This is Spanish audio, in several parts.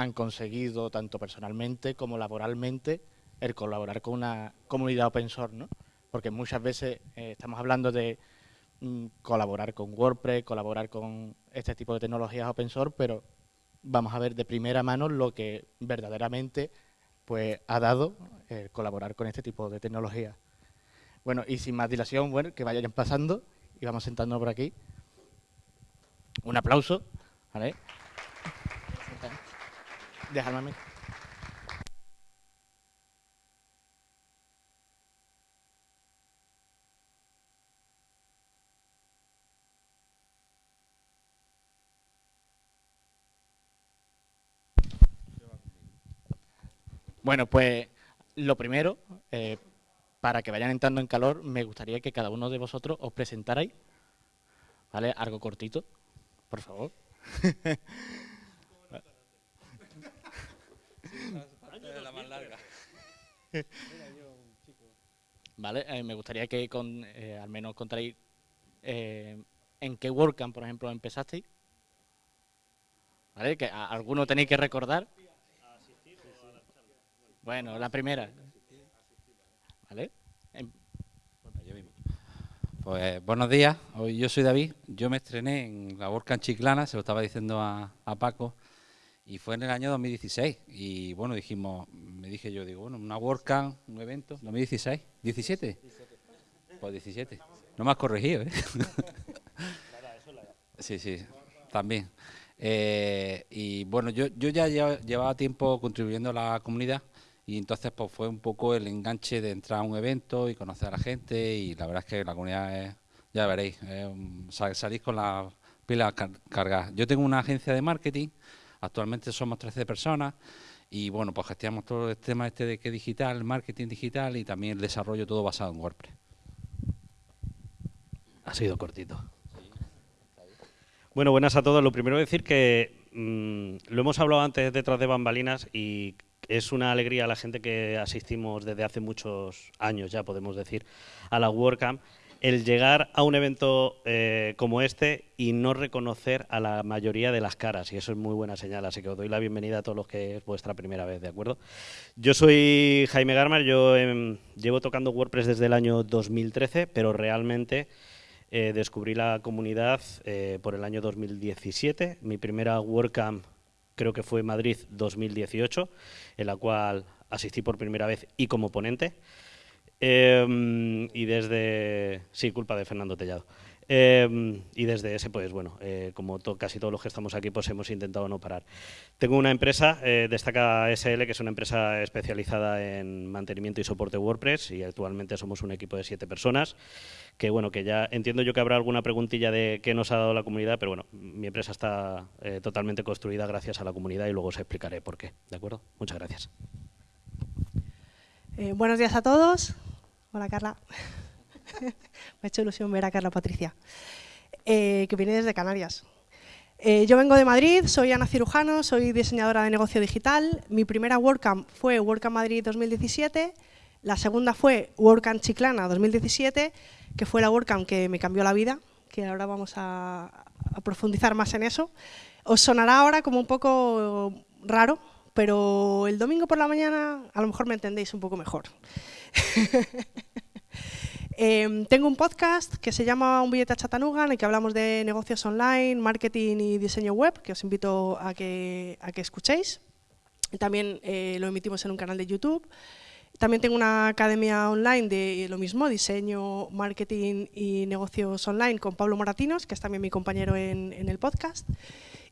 han conseguido, tanto personalmente como laboralmente, el colaborar con una comunidad open source, ¿no? Porque muchas veces eh, estamos hablando de mm, colaborar con WordPress, colaborar con este tipo de tecnologías open source, pero vamos a ver de primera mano lo que verdaderamente pues, ha dado colaborar con este tipo de tecnologías. Bueno, y sin más dilación, bueno, que vayan pasando y vamos sentándonos por aquí. Un aplauso, ¿vale? Déjame Bueno, pues lo primero, eh, para que vayan entrando en calor, me gustaría que cada uno de vosotros os presentarais, ¿vale? Algo cortito, por favor. Vale, eh, me gustaría que con, eh, al menos contaréis en qué WordCamp, por ejemplo, empezasteis. ¿Vale? Que alguno tenéis que recordar. Bueno, la primera. ¿Vale? Em, pues buenos días, hoy yo soy David, yo me estrené en la WordCamp Chiclana, se lo estaba diciendo a, Paco, y fue en el año 2016, y bueno, dijimos, me dije yo, digo, bueno, una WordCamp, un evento, 2016, ¿17? Pues 17, no me has corregido, ¿eh? sí, sí, también. Eh, y bueno, yo, yo ya llevaba tiempo contribuyendo a la comunidad, y entonces pues fue un poco el enganche de entrar a un evento y conocer a la gente y la verdad es que la comunidad es, ya veréis, salís con las pilas cargadas. Yo tengo una agencia de marketing, actualmente somos 13 personas y bueno, pues gestionamos todo el tema este de que digital, marketing digital y también el desarrollo todo basado en WordPress. Ha sido cortito. Bueno, buenas a todos. Lo primero decir que mm, lo hemos hablado antes detrás de bambalinas y es una alegría a la gente que asistimos desde hace muchos años, ya podemos decir, a la WordCamp, el llegar a un evento eh, como este y no reconocer a la mayoría de las caras, y eso es muy buena señal, así que os doy la bienvenida a todos los que es vuestra primera vez, ¿de acuerdo? Yo soy Jaime Garmar, yo em, llevo tocando WordPress desde el año 2013, pero realmente eh, descubrí la comunidad eh, por el año 2017. Mi primera WordCamp creo que fue Madrid 2018, en la cual asistí por primera vez y como ponente. Em, y desde... Sí, culpa de Fernando Tellado. Em, y desde ese, pues bueno, eh, como casi todos los que estamos aquí, pues hemos intentado no parar. Tengo una empresa, eh, Destaca SL, que es una empresa especializada en mantenimiento y soporte WordPress y actualmente somos un equipo de siete personas, que bueno, que ya entiendo yo que habrá alguna preguntilla de qué nos ha dado la comunidad, pero bueno, mi empresa está eh, totalmente construida gracias a la comunidad y luego os explicaré por qué, ¿de acuerdo? Muchas gracias. buenos días a todos. Hola, Carla. Me ha hecho ilusión ver a Carla Patricia, eh, que viene desde Canarias. Eh, yo vengo de Madrid, soy Ana Cirujano, soy diseñadora de negocio digital. Mi primera WordCamp fue WordCamp Madrid 2017, la segunda fue WordCamp Chiclana 2017, que fue la WordCamp que me cambió la vida, que ahora vamos a, a profundizar más en eso. Os sonará ahora como un poco raro, pero el domingo por la mañana a lo mejor me entendéis un poco mejor. Em, tengo un podcast que se llama Un billete a Chattanooga, en el que hablamos de negocios online, marketing y diseño web, que os invito a que, a que escuchéis. También eh, lo emitimos en un canal de YouTube. También tengo una academia online de lo mismo, diseño, marketing y negocios online con Pablo Moratinos, que es también mi compañero en el podcast.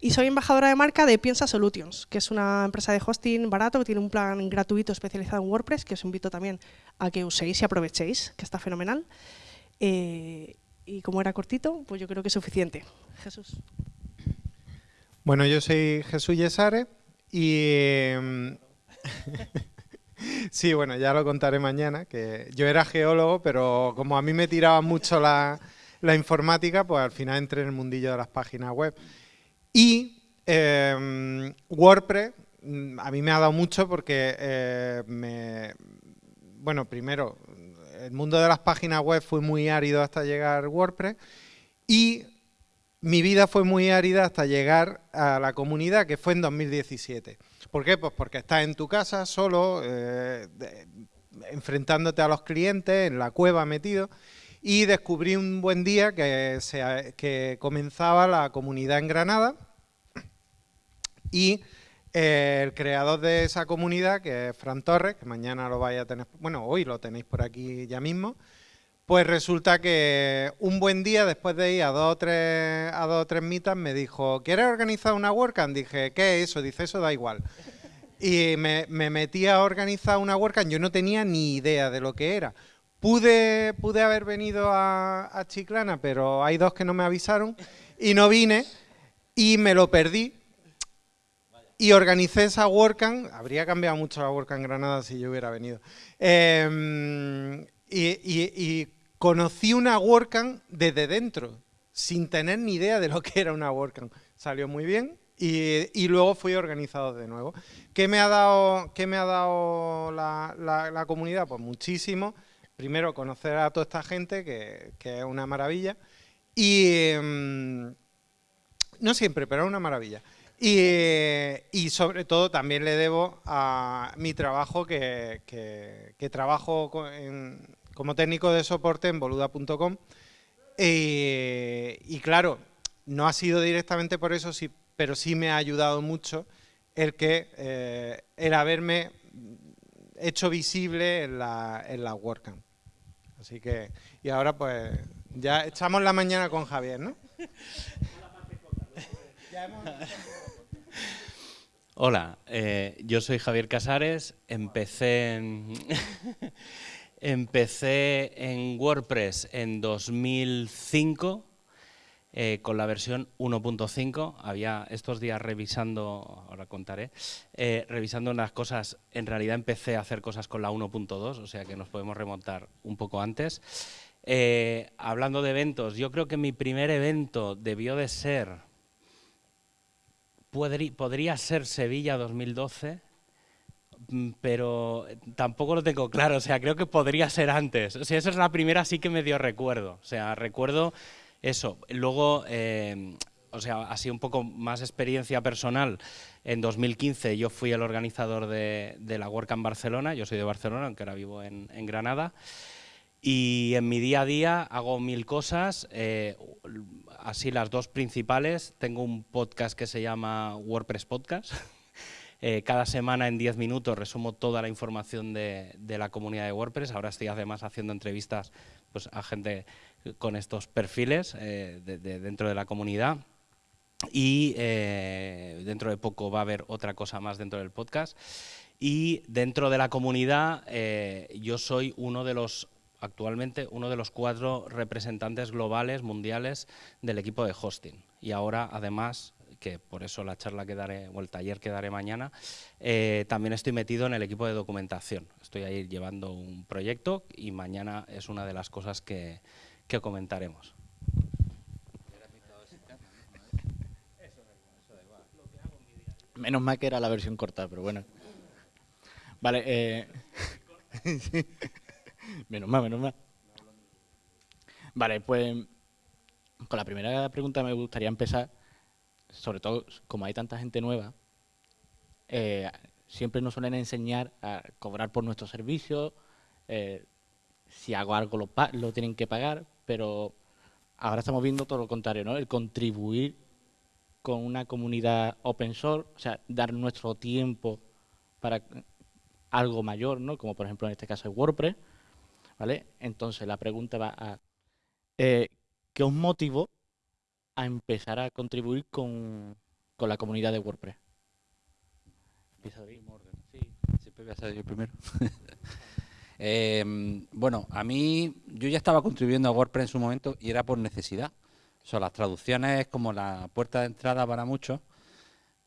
Y soy embajadora de marca de Piensa Solutions, que es una empresa de hosting barato que tiene un plan gratuito especializado en WordPress, que os invito también a que uséis y aprovechéis, que está fenomenal. Eh, y como era cortito, pues yo creo que es suficiente. Jesús. Bueno, yo soy Jesús Yesare y... Em, sí, bueno, ya lo contaré mañana, que yo era geólogo, pero como a mí me tiraba mucho la, la informática, pues al final entré en el mundillo de las páginas web. Y em, WordPress mm, a mí me ha dado mucho porque eh, me, bueno, primero, el mundo de las páginas web fue muy árido hasta llegar WordPress y mi vida fue muy árida hasta llegar a la comunidad, que fue en 2017. ¿Por qué? Pues porque estás en tu casa solo, eh, enfrentándote a los clientes, en la cueva metido, y descubrí un buen día que, que comenzaba la comunidad en Granada y eh, el creador de esa comunidad, que es Fran Torres, que mañana lo vais a tener, bueno, hoy lo tenéis por aquí ya mismo, pues resulta que un buen día, después de ir a dos o tres, a dos o tres mitas, me dijo, ¿quieres organizar una WordCamp? Dije, ¿qué es eso? Dice, eso da igual. Y me, metí a organizar una WordCamp, yo no tenía ni idea de lo que era. Pude, pude haber venido a, a Chiclana, pero hay dos que no me avisaron y no vine y me lo perdí y organicé esa WordCamp, habría cambiado mucho la WordCamp Granada si yo hubiera venido, em, y, conocí una WordCamp desde dentro, sin tener ni idea de lo que era una WordCamp. Salió muy bien y, luego fui organizado de nuevo. ¿Qué me ha dado, qué me ha dado la, comunidad? Pues muchísimo. Primero, conocer a toda esta gente, que, es una maravilla. Y em, no siempre, pero es una maravilla. Y, sobre todo también le debo a mi trabajo que, trabajo como técnico de soporte en boluda.com y, claro, no ha sido directamente por eso, sí, pero sí me ha ayudado mucho el que eh, el haberme hecho visible en la, en la WordCamp. Así que, y ahora pues ya echamos la mañana con Javier, ¿no? Hola, eh, yo soy Javier Casares, empecé en, empecé en WordPress en 2005 eh, con la versión 1.5. Había estos días revisando, ahora contaré, eh, revisando unas cosas, en realidad empecé a hacer cosas con la 1.2, o sea que nos podemos remontar un poco antes. hablando de eventos, yo creo que mi primer evento debió de ser podría ser Sevilla 2012, mm, pero tampoco lo tengo claro, o sea, creo que podría ser antes. O sea, esa es la primera sí que me dio recuerdo, o sea, recuerdo eso. Luego, eh, o sea, así un poco más experiencia personal, en 2015 yo fui el organizador de, la WordCamp Barcelona, yo soy de Barcelona, aunque ahora vivo en, en Granada, y en mi día a día hago mil cosas, eh, así las dos principales. Tengo un podcast que se llama WordPress Podcast. Eh, cada semana en 10 minutos resumo toda la información de, la comunidad de WordPress. Ahora estoy además haciendo entrevistas pues, a gente con estos perfiles eh, dentro de la comunidad. Y dentro de poco va a haber otra cosa más dentro del podcast. Y dentro de la comunidad yo soy uno de los actualmente uno de los cuatro representantes globales, mundiales, del equipo de hosting. Y ahora, además, que por eso la charla que daré, o el taller que daré mañana, eh, también estoy metido en el equipo de documentación. Estoy ahí llevando un proyecto y mañana es una de las cosas que, comentaremos. Menos mal que era la versión corta, pero bueno. Vale, eh... menos mal, menos mal. Vale, pues con la primera pregunta me gustaría empezar, sobre todo como hay tanta gente nueva, eh, siempre nos suelen enseñar a cobrar por nuestros servicios, eh, si hago algo lo tienen que pagar, pero ahora estamos viendo todo lo contrario, ¿no? El contribuir con una comunidad open source, o sea, dar nuestro tiempo para algo mayor, ¿no? Como por ejemplo en este caso es WordPress, ¿vale? Entonces la pregunta va a, eh, ¿qué os motivó a empezar a contribuir con, la comunidad de WordPress? Sí, siempre voy a ser yo primero. Em, bueno, a mí, yo ya estaba contribuyendo a WordPress en su momento y era por necesidad. O sea, las traducciones es como la puerta de entrada para muchos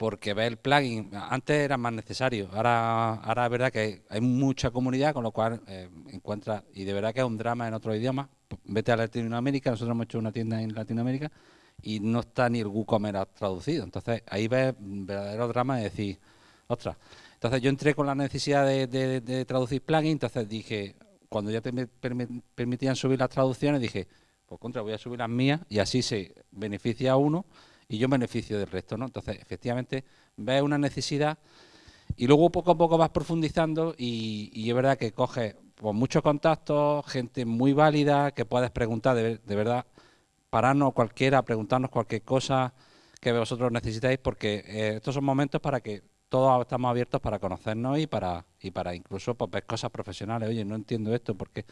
porque ver el plugin, antes era más necesario, ahora, ahora es verdad que hay mucha comunidad, con lo cual eh, encuentra, y de verdad que es un drama en otro idioma, vete a Latinoamérica, nosotros hemos hecho una tienda en Latinoamérica y no está ni el WooCommerce traducido, entonces ahí ves verdadero drama de decir, ostras, entonces yo entré con la necesidad de, traducir plugins, entonces dije, cuando ya te permitían subir las traducciones, dije, pues contra, voy a subir las mías y así se beneficia a uno y yo beneficio del resto, ¿no? Entonces, efectivamente, ves una necesidad y luego poco a poco vas profundizando y, es verdad que coges pues, muchos contactos, gente muy válida, que puedes preguntar de, verdad, pararnos cualquiera, preguntarnos cualquier cosa que vosotros necesitáis, porque eh, estos son momentos para que todos estamos abiertos para conocernos y para y para incluso pues, ver cosas profesionales. Oye, no entiendo esto porque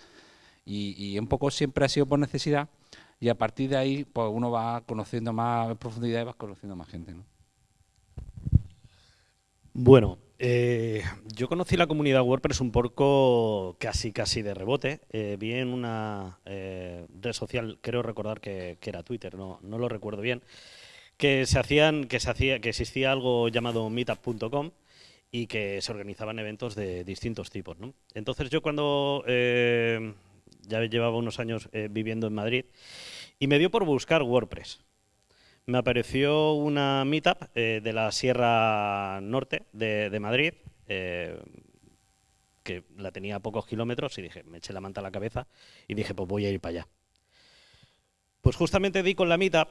y, y un poco siempre ha sido por necesidad y a partir de ahí pues uno va conociendo más en profundidad y va conociendo más gente. ¿no? Bueno, eh, yo conocí la comunidad WordPress un poco casi casi de rebote. Eh, vi en una eh, red social, creo recordar que, era Twitter, no, no, lo recuerdo bien, que se hacían, que se hacía, que existía algo llamado meetup.com y que se organizaban eventos de distintos tipos. ¿no? Entonces yo cuando ya llevaba unos años viviendo en Madrid y me dio por buscar WordPress me apareció una meetup eh, de la Sierra Norte de, Madrid, eh, que la tenía a pocos kilómetros, y dije, me eché la manta a la cabeza, y dije, pues voy a ir para allá. Pues justamente di con la meetup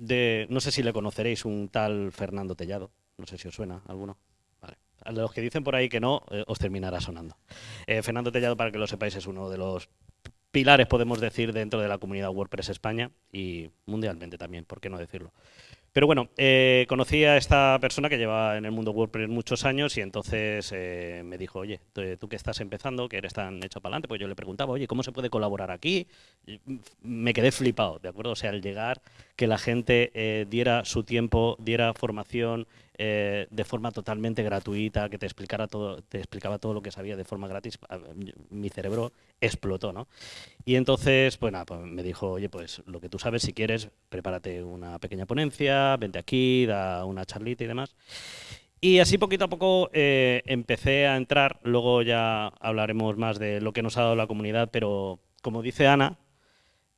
de, no sé si le conoceréis, un tal Fernando Tellado, no sé si os suena alguno. Vale. A los que dicen por ahí que no, eh, os terminará sonando. Fernando Tellado, para que lo sepáis, es uno de los pilares, podemos decir, dentro de la comunidad WordPress España y mundialmente también, ¿por qué no decirlo? Pero bueno, eh, conocí a esta persona que lleva en el mundo WordPress muchos años y entonces eh, me dijo, oye, tú, que estás empezando, que eres tan hecho para adelante, pues yo le preguntaba, oye, ¿cómo se puede colaborar aquí? me quedé flipado, ¿de acuerdo? O sea, al llegar, que la gente eh, diera su tiempo, diera formación, eh, de forma totalmente gratuita, que te explicara todo, te explicaba todo lo que sabía de forma gratis, mi cerebro explotó, ¿no? Y entonces, pues nada, pues me dijo, oye, pues lo que tú sabes, si quieres, prepárate una pequeña ponencia, vente aquí, da una charlita y demás. Y así poquito a poco eh, empecé a entrar, luego ya hablaremos más de lo que nos ha dado la comunidad, pero como dice Ana,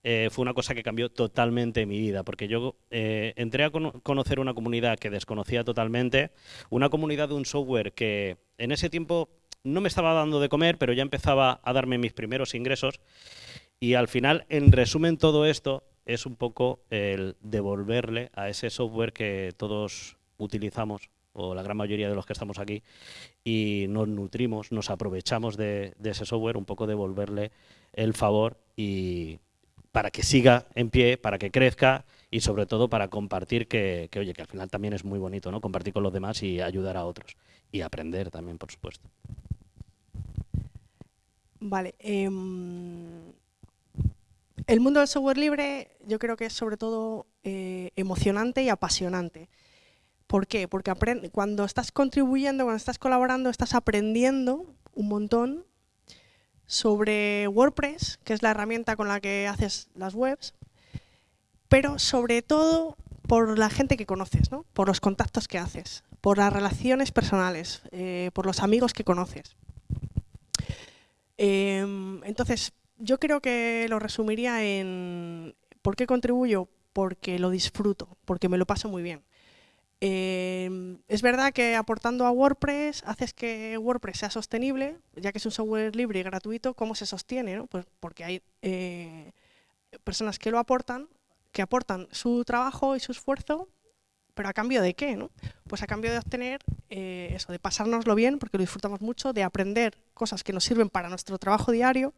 eh, fue una cosa que cambió totalmente mi vida, porque yo eh, entré a conocer una comunidad que desconocía totalmente, una comunidad de un software que en ese tiempo no me estaba dando de comer, pero ya empezaba a darme mis primeros ingresos, y al final, en resumen, todo esto es un poco el devolverle a ese software que todos utilizamos, o la gran mayoría de los que estamos aquí, y nos nutrimos, nos aprovechamos de, de ese software, un poco devolverle el favor y para que siga en pie, para que crezca y sobre todo para compartir que, oye, que al final también es muy bonito, ¿no? Compartir con los demás y ayudar a otros. Y aprender también, por supuesto. Vale. Em, el mundo del software libre yo creo que es sobre todo eh, emocionante y apasionante. ¿Por qué? Porque cuando estás contribuyendo, cuando estás colaborando, estás aprendiendo un montón sobre WordPress, que es la herramienta con la que haces las webs, pero sobre todo por la gente que conoces, ¿no? por los contactos que haces, por las relaciones personales, eh, por los amigos que conoces. Em, entonces, yo creo que lo resumiría en ¿por qué contribuyo? Porque lo disfruto, porque me lo paso muy bien. Em, es verdad que aportando a WordPress haces que WordPress sea sostenible, ya que es un software libre y gratuito, ¿cómo se sostiene? Pues porque hay eh, personas que lo aportan, que aportan su trabajo y su esfuerzo, pero a cambio de qué? ¿no? Pues a cambio de obtener eh, eso, de pasárnoslo bien, porque lo disfrutamos mucho, de aprender cosas que nos sirven para nuestro trabajo diario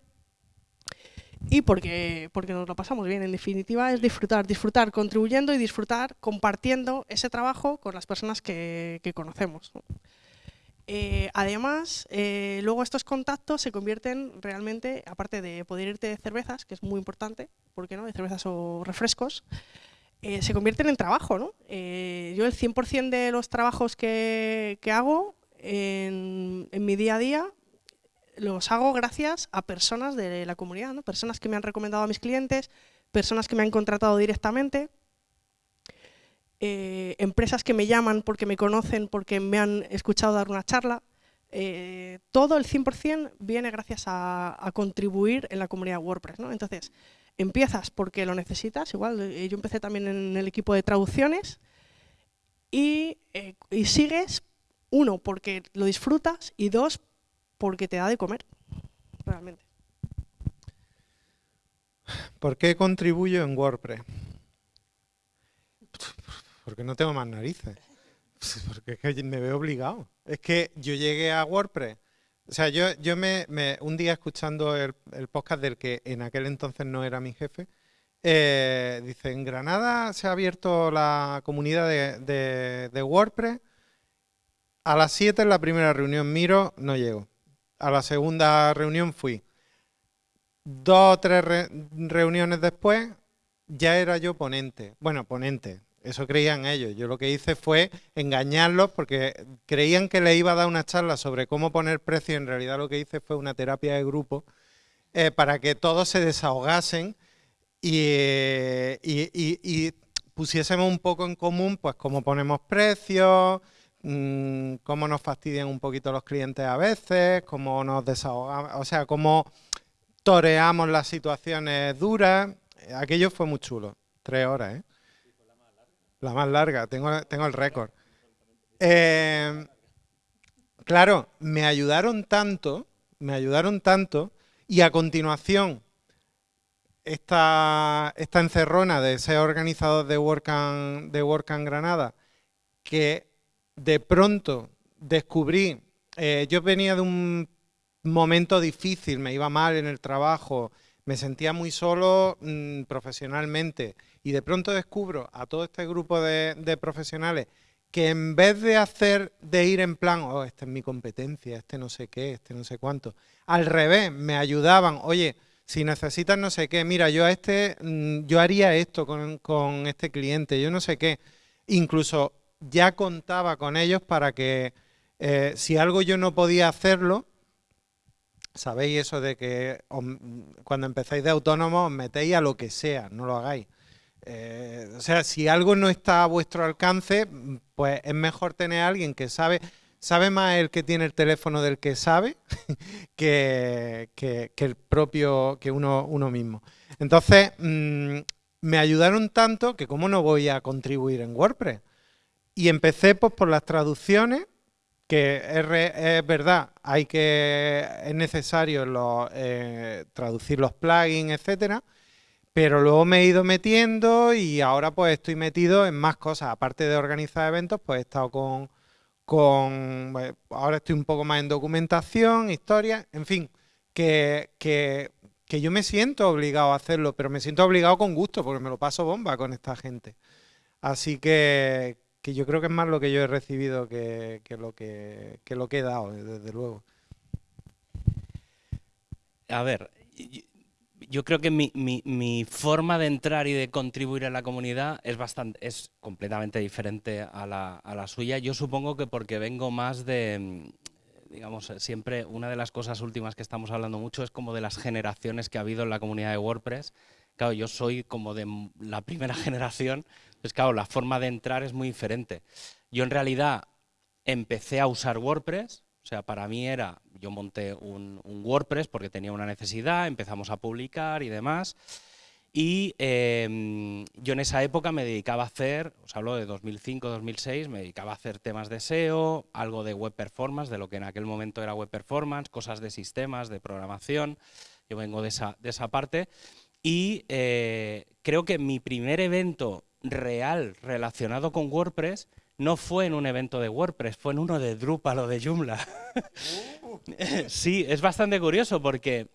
y porque, porque nos lo pasamos bien. En definitiva, es disfrutar, disfrutar contribuyendo y disfrutar compartiendo ese trabajo con las personas que, conocemos. Eh, además, eh, luego estos contactos se convierten realmente, aparte de poder irte de cervezas, que es muy importante, ¿por qué no?, de cervezas o refrescos, eh, se convierten en trabajo. ¿no? yo el 100% de los trabajos que, hago en, en mi día a día los hago gracias a personas de la comunidad, ¿no? personas que me han recomendado a mis clientes, personas que me han contratado directamente, eh, empresas que me llaman porque me conocen, porque me han escuchado dar una charla. Eh, todo el 100% viene gracias a, contribuir en la comunidad WordPress. ¿no? Entonces, empiezas porque lo necesitas, igual eh, yo empecé también en el equipo de traducciones, y, y sigues, uno, porque lo disfrutas, y dos, porque te da de comer, realmente. ¿Por qué contribuyo en WordPress? Porque no tengo más narices. Porque es que me veo obligado. Es que yo llegué a WordPress. O sea, yo, yo me, un día escuchando el, podcast del que en aquel entonces no era mi jefe, eh, dice, en Granada se ha abierto la comunidad de, de WordPress. A las 7 en la primera reunión miro, no llego. A la segunda reunión fui. Dos o tres reuniones después ya era yo ponente. Bueno, ponente, eso creían ellos. Yo lo que hice fue engañarlos porque creían que le iba a dar una charla sobre cómo poner precio. En realidad lo que hice fue una terapia de grupo eh, para que todos se desahogasen y, pusiésemos un poco en común pues cómo ponemos precios, mm, cómo nos fastidian un poquito los clientes a veces, cómo nos desahogamos, o sea, cómo toreamos las situaciones duras. Aquello fue muy chulo. Tres horas, ¿eh? La más larga, tengo, tengo el récord. Eh, claro, me ayudaron tanto, me ayudaron tanto, y a continuación, esta, encerrona de ser organizador de WordCamp, de WordCamp Granada, que de pronto descubrí, eh, yo venía de un momento difícil, me iba mal en el trabajo, me sentía muy solo mm, profesionalmente y de pronto descubro a todo este grupo de, profesionales que en vez de hacer, de ir en plan, oh, esta es mi competencia, este no sé qué, este no sé cuánto, al revés, me ayudaban, oye, si necesitas no sé qué, mira, yo a este, mm, yo haría esto con, este cliente, yo no sé qué, incluso ya contaba con ellos para que eh, si algo yo no podía hacerlo, sabéis eso de que cuando empezáis de autónomo os metéis a lo que sea, no lo hagáis. Eh, o sea, si algo no está a vuestro alcance, pues es mejor tener a alguien que sabe, sabe más el que tiene el teléfono del que sabe que, el propio, que uno, uno mismo. Entonces, mm, me ayudaron tanto que cómo no voy a contribuir en WordPress. Y empecé pues, por las traducciones, que es, verdad, hay que es necesario eh, traducir los plugins, etcétera, pero luego me he ido metiendo y ahora pues estoy metido en más cosas. Aparte de organizar eventos, pues he estado con, con ahora estoy un poco más en documentación, historia, en fin, que, que, que yo me siento obligado a hacerlo, pero me siento obligado con gusto porque me lo paso bomba con esta gente. Así que, que yo creo que es más lo que yo he recibido que, lo, que, he dado, desde luego. A ver, yo creo que mi, forma de entrar y de contribuir a la comunidad es bastante es completamente diferente a la, a la suya. Yo supongo que porque vengo más de, digamos, siempre una de las cosas últimas que estamos hablando mucho es como de las generaciones que ha habido en la comunidad de WordPress. Claro, yo soy como de la primera generación pues claro, la forma de entrar es muy diferente. Yo en realidad empecé a usar WordPress, o sea, para mí era, yo monté un, WordPress porque tenía una necesidad, empezamos a publicar y demás. Y em, yo en esa época me dedicaba a hacer, os hablo de 2005-2006, me dedicaba a hacer temas de SEO, algo de web performance, de lo que en aquel momento era web performance, cosas de sistemas, de programación. Yo vengo de esa, de esa parte. Y eh, creo que mi primer evento real relacionado con WordPress no fue en un evento de WordPress, fue en uno de Drupal o de Joomla. Sí, es bastante curioso porque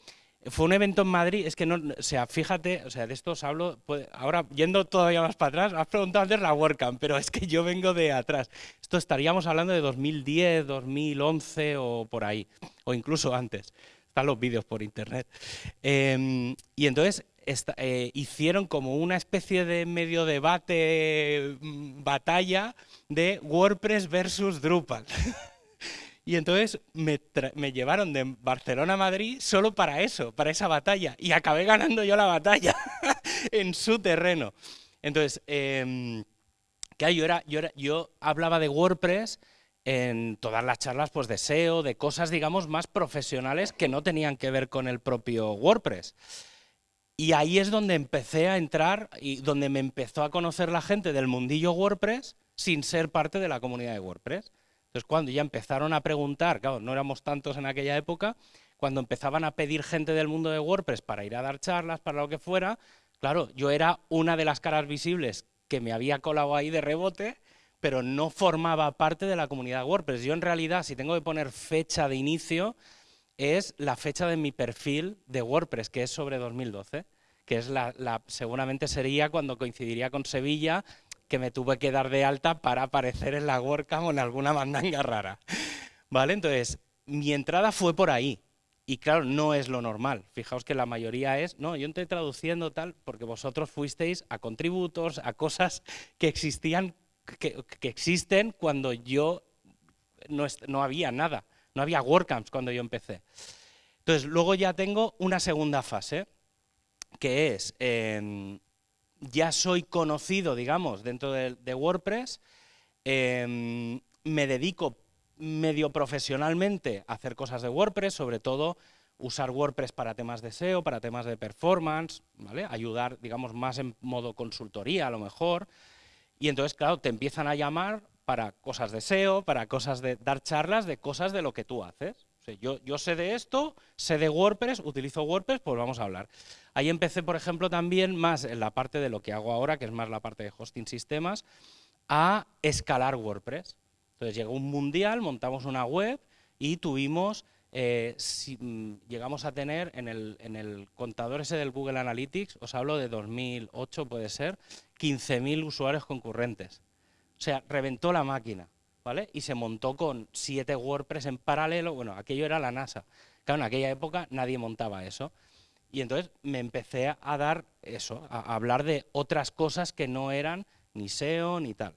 fue un evento en Madrid, es que no, o sea, fíjate, o sea, de esto os hablo, ahora yendo todavía más para atrás, has preguntado antes la WordCamp, pero es que yo vengo de atrás. Esto estaríamos hablando de 2010, 2011 o por ahí, o incluso antes. Están los vídeos por internet. Em, y entonces eh, hicieron como una especie de medio debate, mm, batalla de WordPress versus Drupal. y entonces me, llevaron de Barcelona a Madrid solo para eso, para esa batalla. Y acabé ganando yo la batalla en su terreno. Entonces, eh, yo, era, yo, era, yo hablaba de WordPress en todas las charlas pues, de SEO, de cosas, digamos, más profesionales que no tenían que ver con el propio WordPress. Y ahí es donde empecé a entrar y donde me empezó a conocer la gente del mundillo WordPress sin ser parte de la comunidad de WordPress. Entonces, cuando ya empezaron a preguntar, claro, no éramos tantos en aquella época, cuando empezaban a pedir gente del mundo de WordPress para ir a dar charlas, para lo que fuera, claro, yo era una de las caras visibles que me había colado ahí de rebote, pero no formaba parte de la comunidad WordPress. Yo en realidad, si tengo que poner fecha de inicio, es la fecha de mi perfil de WordPress, que es sobre 2012, que es la, seguramente sería cuando coincidiría con Sevilla, que me tuve que dar de alta para aparecer en la WordCamp o en alguna mandanga rara. ¿Vale? Entonces, mi entrada fue por ahí. Y claro, no es lo normal. Fijaos que la mayoría es, no, yo estoy traduciendo tal, porque vosotros fuisteis a contributos, a cosas que existían, que, existen cuando yo no, no, había nada, no había WordCamps cuando yo empecé. Entonces, luego ya tengo una segunda fase, que es, em, ya soy conocido, digamos, dentro de, WordPress, em, me dedico medio profesionalmente hacer cosas de WordPress, sobre todo usar WordPress para temas de SEO, para temas de performance, ¿vale? ayudar, digamos, más en modo consultoría a lo mejor. Y entonces, claro, te empiezan a llamar para cosas de SEO, para cosas de dar charlas de cosas de lo que tú haces. yo, yo sé de esto, sé de WordPress, utilizo WordPress, pues vamos a hablar. Ahí empecé, por ejemplo, también más en la parte de lo que hago ahora, que es más la parte de hosting sistemas, a escalar WordPress. Entonces llegó un mundial, montamos una web y tuvimos, eh, mm, llegamos a tener en el, contador ese del Google Analytics, os hablo de 2008 puede ser, 15.000 usuarios concurrentes. O sea, reventó la máquina, ¿vale? Y se montó con siete WordPress en paralelo, bueno, aquello era la NASA. Claro, en aquella época nadie montaba eso. Y entonces me empecé a dar eso, a hablar de otras cosas que no eran ni SEO ni tal.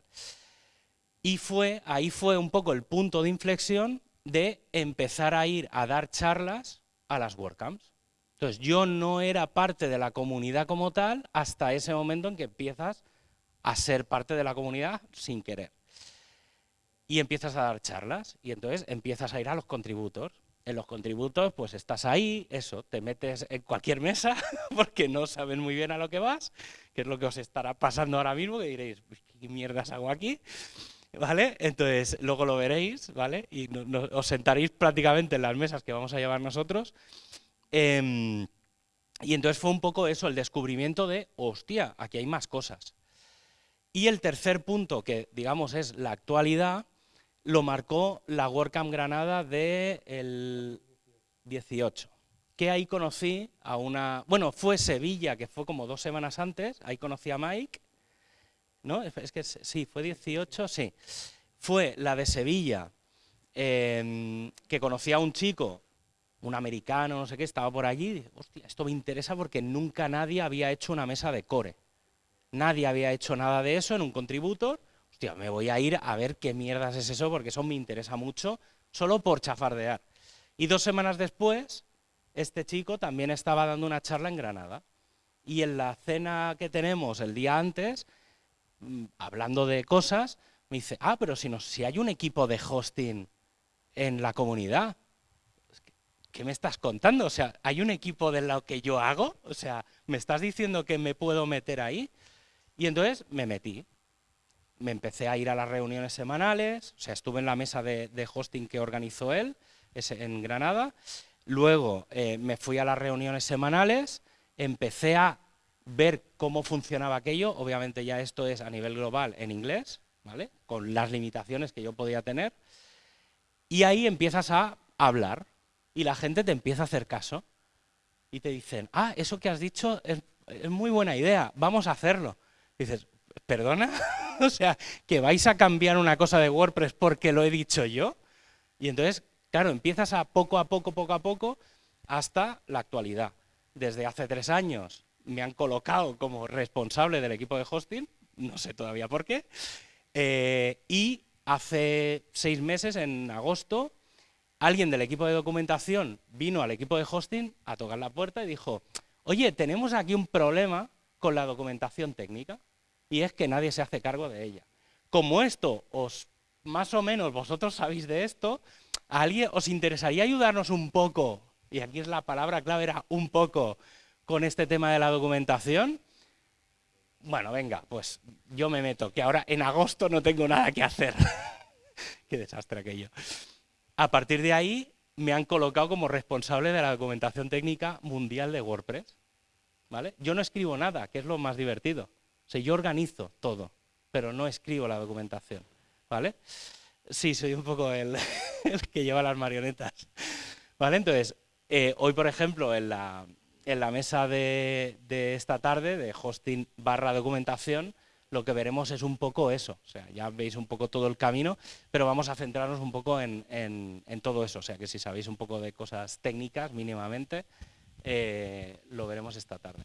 Y fue, ahí fue un poco el punto de inflexión de empezar a ir a dar charlas a las WordCamps. Entonces, yo no era parte de la comunidad como tal hasta ese momento en que empiezas a ser parte de la comunidad sin querer. Y empiezas a dar charlas y entonces empiezas a ir a los contributos. En los contributos, pues estás ahí, eso, te metes en cualquier mesa porque no saben muy bien a lo que vas, que es lo que os estará pasando ahora mismo, que diréis, ¿qué mierdas hago aquí? ¿vale? Entonces, luego lo veréis, ¿vale? Y os sentaréis prácticamente en las mesas que vamos a llevar nosotros. Em, y entonces fue un poco eso, el descubrimiento de, hostia, aquí hay más cosas. Y el tercer punto, que digamos es la actualidad, lo marcó la WordCamp Granada del 18. Que ahí conocí a una... Bueno, fue Sevilla, que fue como dos semanas antes, ahí conocí a Mike, ¿no? Es que sí, fue 18, sí. Fue la de Sevilla, em, que conocía a un chico, un americano, no sé qué, estaba por allí, hostia, esto me interesa porque nunca nadie había hecho una mesa de core. Nadie había hecho nada de eso en un contributor. Hostia, me voy a ir a ver qué mierdas es eso porque eso me interesa mucho, solo por chafardear. Y dos semanas después, este chico también estaba dando una charla en Granada. Y en la cena que tenemos el día antes, Mm, hablando de cosas, me dice, ah, pero si, no, hay un equipo de hosting en la comunidad, ¿qué me estás contando? O sea, ¿hay un equipo de lo que yo hago? O sea, ¿me estás diciendo que me puedo meter ahí? Y entonces me metí. Me empecé a ir a las reuniones semanales, o sea, estuve en la mesa de, hosting que organizó él en Granada. Luego eh, me fui a las reuniones semanales, empecé a ver cómo funcionaba aquello, obviamente ya esto es a nivel global en inglés, ¿vale? con las limitaciones que yo podía tener, y ahí empiezas a hablar y la gente te empieza a hacer caso y te dicen, ah, eso que has dicho es, muy buena idea, vamos a hacerlo. Dices, ¿perdona? o sea, ¿que vais a cambiar una cosa de WordPress porque lo he dicho yo? Y entonces, claro, empiezas a poco a poco, poco a poco, hasta la actualidad. Desde hace tres años me han colocado como responsable del equipo de hosting, no sé todavía por qué, eh, y hace seis meses, en agosto, alguien del equipo de documentación vino al equipo de hosting a tocar la puerta y dijo, oye, tenemos aquí un problema con la documentación técnica, y es que nadie se hace cargo de ella. Como esto, os más o menos vosotros sabéis de esto, ¿a alguien os interesaría ayudarnos un poco? Y aquí es la palabra clave, era un poco, con este tema de la documentación, bueno, venga, pues yo me meto, que ahora en agosto no tengo nada que hacer. Qué desastre aquello. A partir de ahí me han colocado como responsable de la documentación técnica mundial de WordPress. ¿Vale? Yo no escribo nada, que es lo más divertido. Sea, yo organizo todo, pero no escribo la documentación. ¿Vale? Sí, soy un poco el, que lleva las marionetas. ¿Vale? Entonces, eh, hoy, por ejemplo, en la, en la mesa de, esta tarde, de hosting barra documentación, lo que veremos es un poco eso. O sea, ya veis un poco todo el camino, pero vamos a centrarnos un poco en, todo eso. O sea, que si sabéis un poco de cosas técnicas mínimamente, eh, lo veremos esta tarde.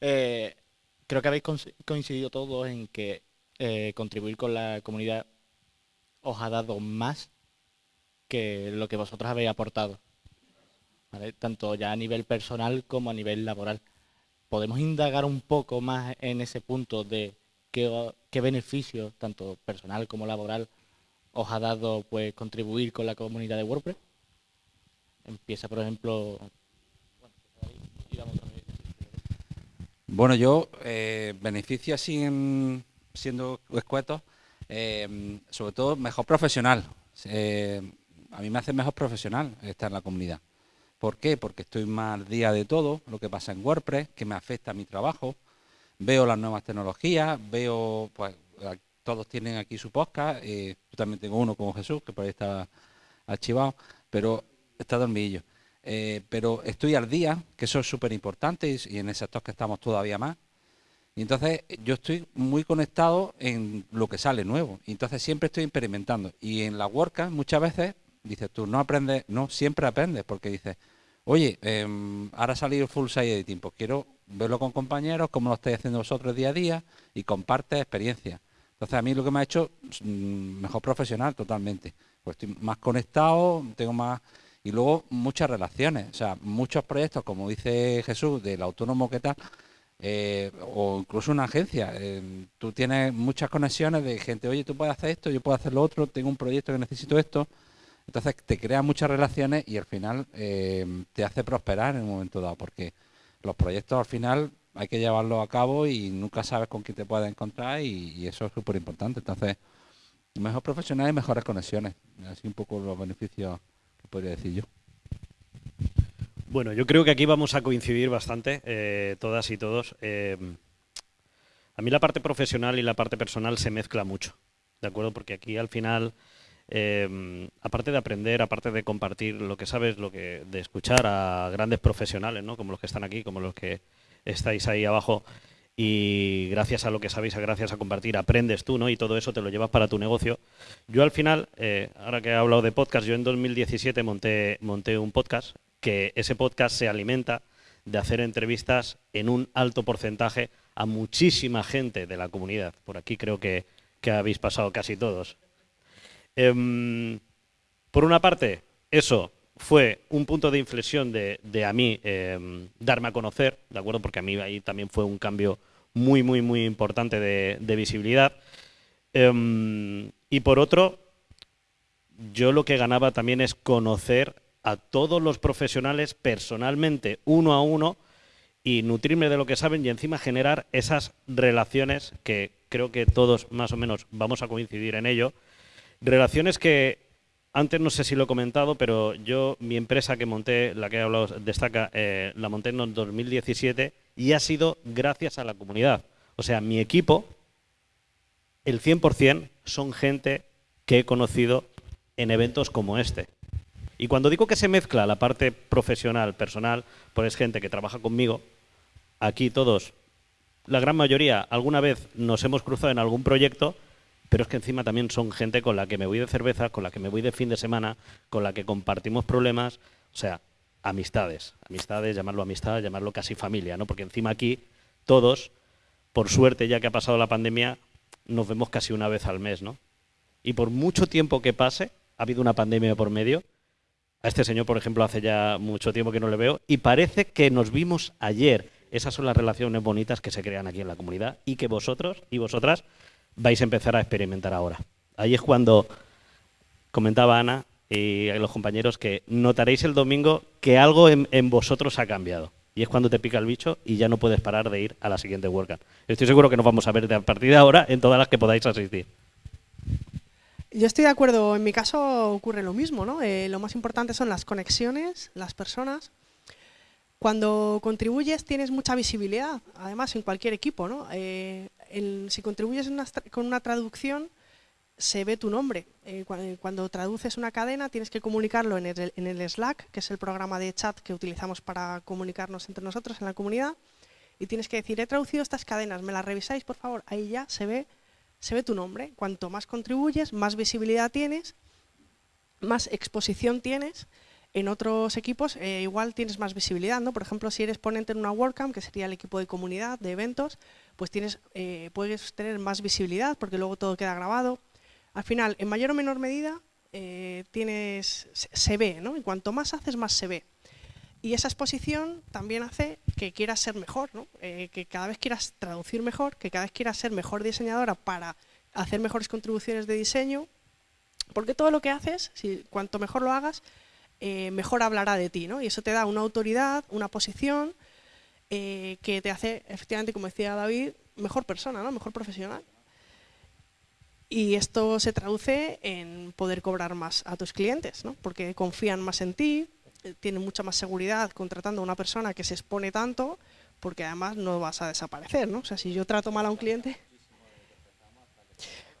Eh, creo que habéis coincidido todos en que eh, contribuir con la comunidad os ha dado más que lo que vosotros habéis aportado, tanto ya a nivel personal como a nivel laboral podemos indagar un poco más en ese punto de qué, qué beneficio, tanto personal como laboral, os ha dado pues contribuir con la comunidad de WordPress. Empieza, por ejemplo... Bueno, yo eh, beneficio así siendo escueto, eh, sobre todo mejor profesional. Eh, a mí me hace mejor profesional estar en la comunidad. ¿Por qué? Porque estoy más al día de todo, lo que pasa en WordPress, que me afecta a mi trabajo. Veo las nuevas tecnologías, veo, pues, todos tienen aquí su podcast. Eh, yo también tengo uno como Jesús, que por ahí está archivado, pero está dormidillo. Eh, pero estoy al día, que eso es súper importante y, en ese sector que estamos todavía más. Y entonces yo estoy muy conectado en lo que sale nuevo. Y entonces siempre estoy experimentando. Y en la WordCamp muchas veces dices tú, no aprendes, no, siempre aprendes, porque dices, oye, eh, ahora ha salido full site editing, pues quiero verlo con compañeros, como lo estáis haciendo vosotros día a día, y comparte experiencia. Entonces a mí lo que me ha hecho mm, mejor profesional totalmente, pues estoy más conectado, tengo más... Y luego muchas relaciones, o sea, muchos proyectos, como dice Jesús, del autónomo que tal, eh, o incluso una agencia. Eh, tú tienes muchas conexiones de gente, oye, tú puedes hacer esto, yo puedo hacer lo otro, tengo un proyecto que necesito esto, entonces te crea muchas relaciones y al final eh, te hace prosperar en un momento dado, porque los proyectos al final hay que llevarlos a cabo y nunca sabes con quién te puedes encontrar y, eso es súper importante. Entonces, mejor profesional y mejores conexiones. Así un poco los beneficios podría decir yo. Bueno, yo creo que aquí vamos a coincidir bastante, eh, todas y todos. Eh, a mí la parte profesional y la parte personal se mezcla mucho, ¿de acuerdo? Porque aquí al final eh, aparte de aprender, aparte de compartir lo que sabes, lo que de escuchar a grandes profesionales, ¿no? como los que están aquí, como los que estáis ahí abajo, y gracias a lo que sabéis, gracias a compartir, aprendes tú, ¿no? Y todo eso te lo llevas para tu negocio. Yo al final, eh, ahora que he hablado de podcast, yo en 2017 monté, monté un podcast, que ese podcast se alimenta de hacer entrevistas en un alto porcentaje a muchísima gente de la comunidad. Por aquí creo que, que habéis pasado casi todos. Em, por una parte, eso fue un punto de inflexión de, a mí em, darme a conocer, ¿de acuerdo? Porque a mí ahí también fue un cambio muy, muy, muy importante de, visibilidad. Em, y por otro, yo lo que ganaba también es conocer a todos los profesionales personalmente, uno a uno, y nutrirme de lo que saben y encima generar esas relaciones que creo que todos más o menos vamos a coincidir en ello, Relaciones que antes no sé si lo he comentado, pero yo, mi empresa que monté, la que he hablado, destaca, eh, la monté en 2017 y ha sido gracias a la comunidad. O sea, mi equipo, el 100% son gente que he conocido en eventos como este. Y cuando digo que se mezcla la parte profesional, personal, pues es gente que trabaja conmigo, aquí todos, la gran mayoría, alguna vez nos hemos cruzado en algún proyecto pero es que encima también son gente con la que me voy de cerveza, con la que me voy de fin de semana, con la que compartimos problemas, o sea, amistades, amistades, llamarlo amistad, llamarlo casi familia, ¿no? Porque encima aquí todos, por suerte, ya que ha pasado la pandemia, nos vemos casi una vez al mes, ¿no? Y por mucho tiempo que pase, ha habido una pandemia por medio. A este señor, por ejemplo, hace ya mucho tiempo que no le veo y parece que nos vimos ayer. Esas son las relaciones bonitas que se crean aquí en la comunidad y que vosotros y vosotras vais a empezar a experimentar ahora. Ahí es cuando comentaba Ana y los compañeros que notaréis el domingo que algo en, vosotros ha cambiado. Y es cuando te pica el bicho y ya no puedes parar de ir a la siguiente WordCamp. Estoy seguro que nos vamos a ver a partir de ahora en todas las que podáis asistir. Yo estoy de acuerdo, en mi caso ocurre lo mismo, ¿no? Eh, lo más importante son las conexiones, las personas. Cuando contribuyes tienes mucha visibilidad, además en cualquier equipo, ¿no? Eh, si contribuyes con una traducción, se ve tu nombre. Eh, cuando traduces una cadena tienes que comunicarlo en el, Slack, que es el programa de chat que utilizamos para comunicarnos entre nosotros en la comunidad, y tienes que decir, he traducido estas cadenas, ¿me las revisáis, por favor? Ahí ya se ve, se ve tu nombre. Cuanto más contribuyes, más visibilidad tienes, más exposición tienes. En otros equipos eh, igual tienes más visibilidad, ¿no? Por ejemplo, si eres ponente en una WordCamp, que sería el equipo de comunidad, de eventos, pues tienes, eh, puedes tener más visibilidad porque luego todo queda grabado. Al final, en mayor o menor medida, eh, tienes, se, ve, ¿no? Y cuanto más haces, más se ve. Y esa exposición también hace que quieras ser mejor, ¿no? Eh, que cada vez quieras traducir mejor, que cada vez quieras ser mejor diseñadora para hacer mejores contribuciones de diseño, porque todo lo que haces, si, cuanto mejor lo hagas, mejor hablará de ti, ¿no? Y eso te da una autoridad, una posición, eh, que te hace, efectivamente, como decía David, mejor persona, ¿no? mejor profesional. Y esto se traduce en poder cobrar más a tus clientes, ¿no? porque confían más en ti, eh, tienen mucha más seguridad contratando a una persona que se expone tanto, porque además no vas a desaparecer. ¿no? O sea, si yo trato mal a un cliente...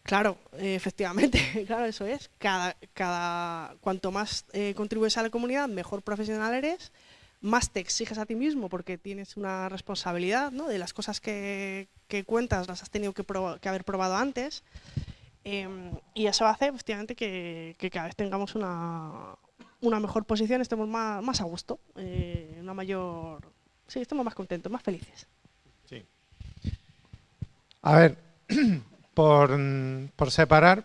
Claro, efectivamente, claro, eso es. Cada, cada, cuanto más eh, contribuyes a la comunidad, mejor profesional eres, más te exiges a ti mismo porque tienes una responsabilidad ¿no? de las cosas que, cuentas, las has tenido que, haber probado antes. Em, y eso hace efectivamente que, cada vez tengamos una, mejor posición, estemos más, a gusto, eh, una mayor... Sí, estemos más contentos, más felices. Sí. A ver, por, por separar,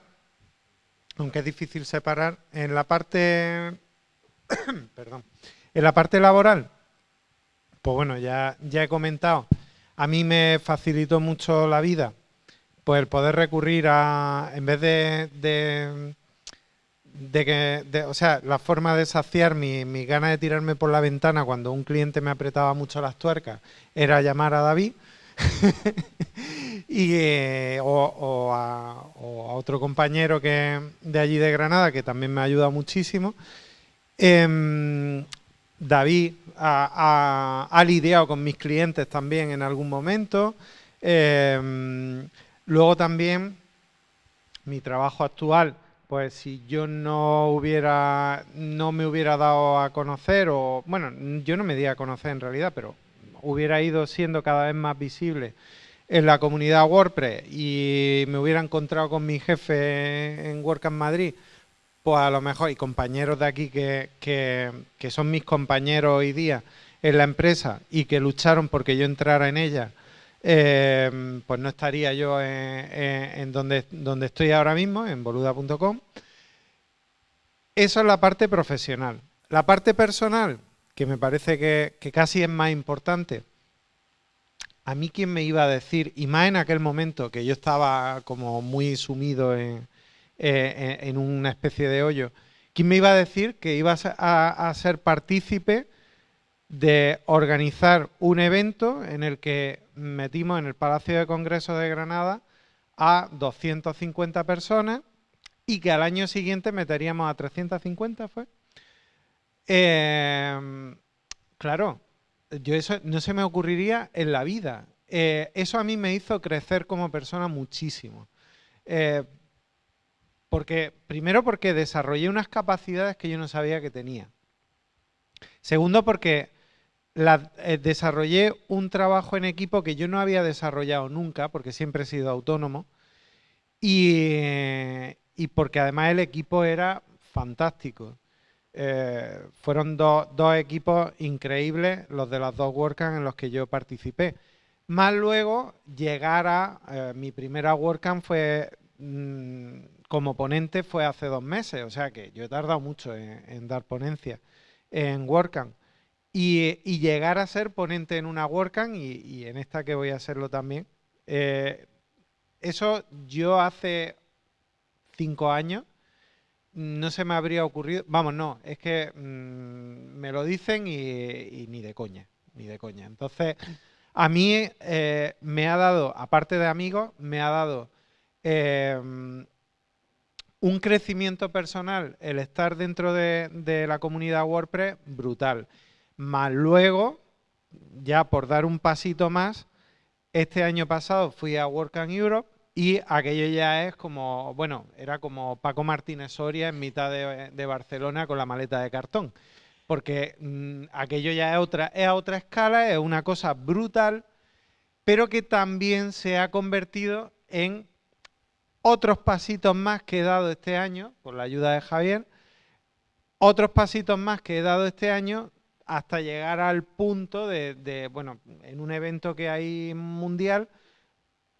aunque es difícil separar, en la parte... perdón en la parte laboral, pues bueno, ya, ya he comentado, a mí me facilitó mucho la vida, pues el poder recurrir a, en vez de, de, que, o sea, la forma de saciar mi, mi gana de tirarme por la ventana cuando un cliente me apretaba mucho las tuercas era llamar a David y, eh, o, a, otro compañero que de allí de Granada que también me ayuda muchísimo. Em, David ha, lidiado con mis clientes también en algún momento. Em, luego también mi trabajo actual, pues si yo no hubiera, no me hubiera dado a conocer, o bueno, yo no me di a conocer en realidad, pero hubiera ido siendo cada vez más visible en la comunidad WordPress y me hubiera encontrado con mi jefe en WordCamp Madrid, pues a lo mejor, y compañeros de aquí que, que, son mis compañeros hoy día en la empresa y que lucharon porque yo entrara en ella, eh, pues no estaría yo en, donde, donde estoy ahora mismo, en boluda.com. Eso es la parte profesional. La parte personal, que me parece que, que casi es más importante, a mí quién me iba a decir, y más en aquel momento que yo estaba como muy sumido en, eh, en una especie de hoyo. ¿Quién me iba a decir que ibas a, ser partícipe de organizar un evento en el que metimos en el Palacio de Congreso de Granada a 250 personas y que al año siguiente meteríamos a 350, ¿fue? Em, claro, yo eso no se me ocurriría en la vida. Eh, eso a mí me hizo crecer como persona muchísimo. Eh, porque, primero porque desarrollé unas capacidades que yo no sabía que tenía. Segundo porque eh, desarrollé un trabajo en equipo que yo no había desarrollado nunca, porque siempre he sido autónomo. Y, porque además el equipo era fantástico. Eh, fueron dos equipos increíbles los de las dos WordCamp en los que yo participé. Más luego llegar a, eh, mi primera WordCamp fue mm, como ponente fue hace dos meses, o sea que yo he tardado mucho en, dar ponencia en WordCamp. Y, llegar a ser ponente en una WordCamp y, en esta que voy a hacerlo también. Eh, eso yo hace cinco años no se me habría ocurrido. Vamos, no, es que mm, me lo dicen y, ni de coña, ni de coña. Entonces, a mí eh, me ha dado, aparte de amigos, me ha dado em, un crecimiento personal el estar dentro de, la comunidad WordPress brutal. Más luego, ya por dar un pasito más, este año pasado fui a WordCamp Europe y aquello ya es como, bueno, era como Paco Martínez Soria en mitad de, Barcelona con la maleta de cartón. Porque mm, aquello ya es otra, es a otra escala, es una cosa brutal, pero que también se ha convertido en otros pasitos más que he dado este año, con la ayuda de Javier, otros pasitos más que he dado este año hasta llegar al punto de, de bueno, en un evento que hay mundial,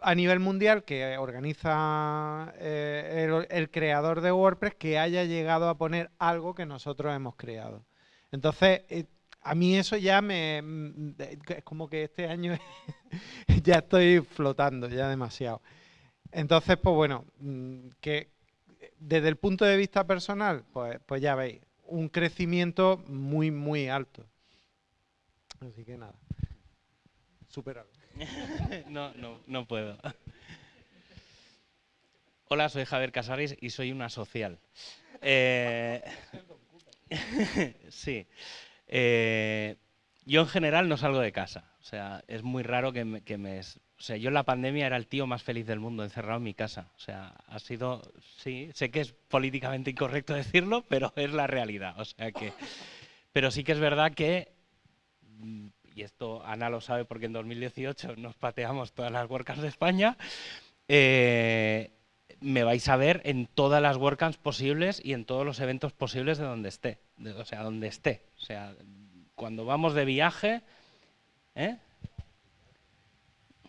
a nivel mundial que organiza eh, el, creador de WordPress que haya llegado a poner algo que nosotros hemos creado. Entonces, eh, a mí eso ya me... Mm, es como que este año ya estoy flotando, ya demasiado. Entonces, pues bueno, mm, que desde el punto de vista personal, pues, pues ya veis, un crecimiento muy, muy alto. Así que nada, superarlo. no, no, no puedo. Hola, soy Javier Casares y soy una social. Eh, sí. Eh, yo en general no salgo de casa. O sea, es muy raro que me, O sea, yo en la pandemia era el tío más feliz del mundo, encerrado en mi casa. O sea, ha sido... Sí, sé que es políticamente incorrecto decirlo, pero es la realidad. O sea que... Pero sí que es verdad que mm, y esto Ana lo sabe porque en 2018 nos pateamos todas las WordCamps de España, eh, me vais a ver en todas las WordCamps posibles y en todos los eventos posibles de donde esté, o sea, donde esté. O sea, cuando vamos de viaje... ¿eh?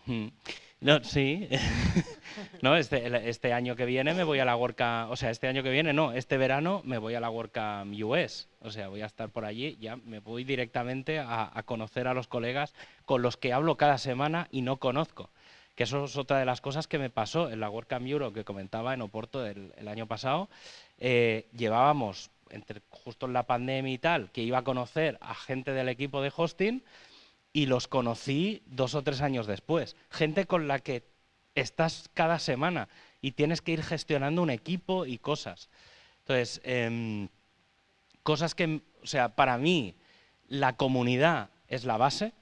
Hmm. No, sí. no, este, este, año que viene me voy a la WordCamp, o sea, este año que viene, no, este verano me voy a la WordCamp US. O sea, voy a estar por allí, ya me voy directamente a, conocer a los colegas con los que hablo cada semana y no conozco. Que eso es otra de las cosas que me pasó en la WordCamp Euro que comentaba en Oporto el, año pasado. Eh, llevábamos, entre, justo en la pandemia y tal, que iba a conocer a gente del equipo de hosting y los conocí dos o tres años después. Gente con la que estás cada semana y tienes que ir gestionando un equipo y cosas. Entonces, em, cosas que, o sea, para mí la comunidad es la base.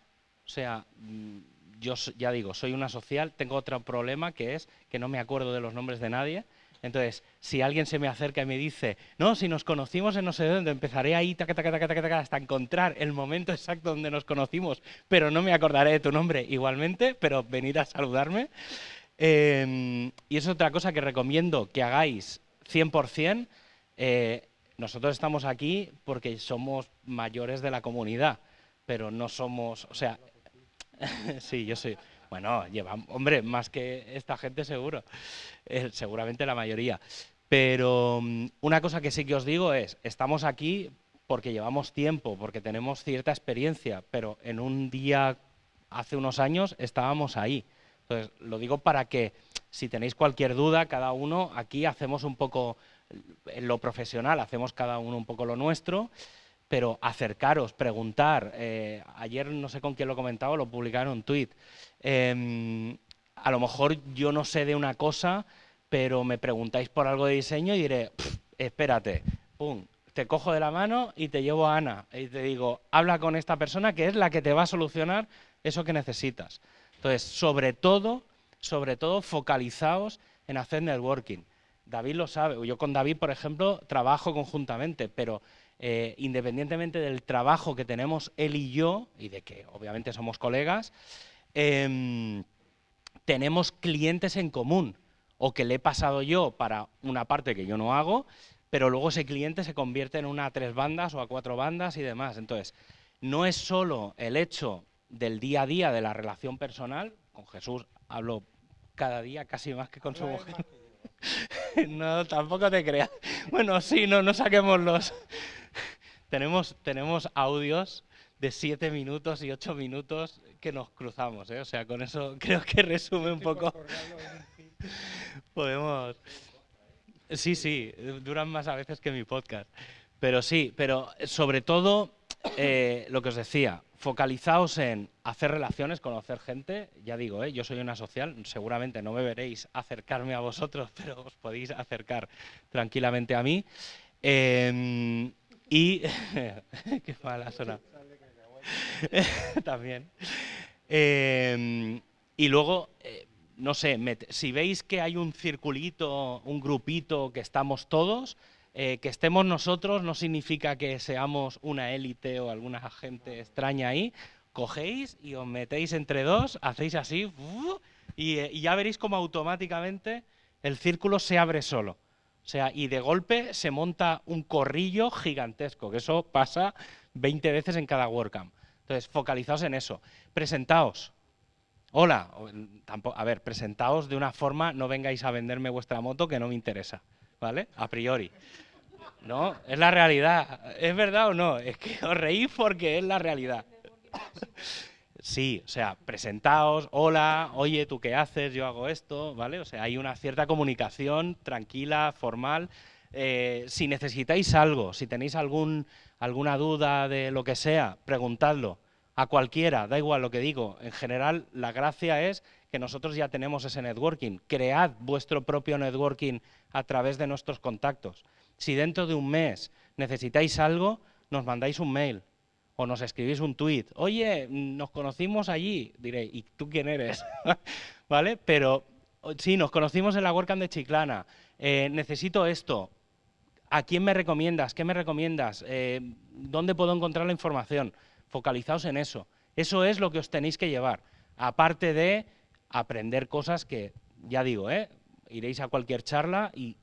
O sea, mm, yo ya digo, soy una social, tengo otro problema que es que no me acuerdo de los nombres de nadie. Entonces, si alguien se me acerca y me dice, no, si nos conocimos en no sé dónde, empezaré ahí hasta encontrar el momento exacto donde nos conocimos, pero no me acordaré de tu nombre igualmente, pero venir a saludarme. Em, y es otra cosa que recomiendo que hagáis 100%. Eh, nosotros estamos aquí porque somos mayores de la comunidad, pero no somos, o sea, sí, yo soy, bueno, lleva, hombre, más que esta gente seguro, eh, seguramente la mayoría. Pero mm, una cosa que sí que os digo es, estamos aquí porque llevamos tiempo, porque tenemos cierta experiencia, pero en un día, hace unos años, estábamos ahí. Entonces, lo digo para que, si tenéis cualquier duda, cada uno, aquí hacemos un poco, en lo profesional, hacemos cada uno un poco lo nuestro, pero acercaros, preguntar. Eh, ayer no sé con quién lo comentaba, lo publicaron en un tuit. Em, a lo mejor yo no sé de una cosa, pero me preguntáis por algo de diseño y diré, espérate, pum, te cojo de la mano y te llevo a Ana y te digo, habla con esta persona que es la que te va a solucionar eso que necesitas. Entonces, sobre todo, sobre todo, focalizaos en hacer networking. David lo sabe, yo con David, por ejemplo, trabajo conjuntamente, pero eh, independientemente del trabajo que tenemos él y yo, y de que obviamente somos colegas, em, tenemos clientes en común, o que le he pasado yo para una parte que yo no hago, pero luego ese cliente se convierte en una a tres bandas o a cuatro bandas y demás. Entonces, no es solo el hecho del día a día, de la relación personal. Con Jesús hablo cada día casi más que con su mujer. no, tampoco te creas. Bueno, sí, no, no saquemos los... tenemos, tenemos audios de siete minutos y ocho minutos que nos cruzamos, ¿eh? O sea, con eso creo que resume un poco... Podemos... Sí, sí, duran más a veces que mi podcast. Pero sí, pero sobre todo eh, lo que os decía, focalizaos en hacer relaciones, conocer gente. Ya digo, ¿eh? yo soy una social, seguramente no me veréis acercarme a vosotros, pero os podéis acercar tranquilamente a mí. Em, y. qué mala zona. También. Em, y luego, eh, no sé, si veis que hay un circulito, un grupito que estamos todos, eh, que estemos nosotros no significa que seamos una élite o alguna gente extraña ahí. Cogéis y os metéis entre dos, hacéis así y, eh, y ya veréis como automáticamente el círculo se abre solo. O sea, y de golpe se monta un corrillo gigantesco, que eso pasa 20 veces en cada WordCamp. Entonces, focalizaos en eso. Presentaos. Hola. A ver, presentaos de una forma, no vengáis a venderme vuestra moto que no me interesa. ¿vale? A priori. No, es la realidad. ¿Es verdad o no? Es que os reís porque es la realidad. Sí, o sea, presentaos, hola, oye, ¿tú qué haces? Yo hago esto, ¿vale? O sea, hay una cierta comunicación tranquila, formal. Eh, si necesitáis algo, si tenéis algún, alguna duda de lo que sea, preguntadlo a cualquiera, da igual lo que digo. En general, la gracia es que nosotros ya tenemos ese networking. Cread vuestro propio networking a través de nuestros contactos. Si dentro de un mes necesitáis algo, nos mandáis un mail o nos escribís un tweet. Oye, nos conocimos allí. Diré, ¿y tú quién eres? ¿Vale? Pero sí, nos conocimos en la WordCamp de Chiclana. Eh, necesito esto. ¿A quién me recomiendas? ¿Qué me recomiendas? Eh, ¿Dónde puedo encontrar la información? Focalizaos en eso. Eso es lo que os tenéis que llevar. Aparte de aprender cosas que, ya digo, ¿eh? iréis a cualquier charla y,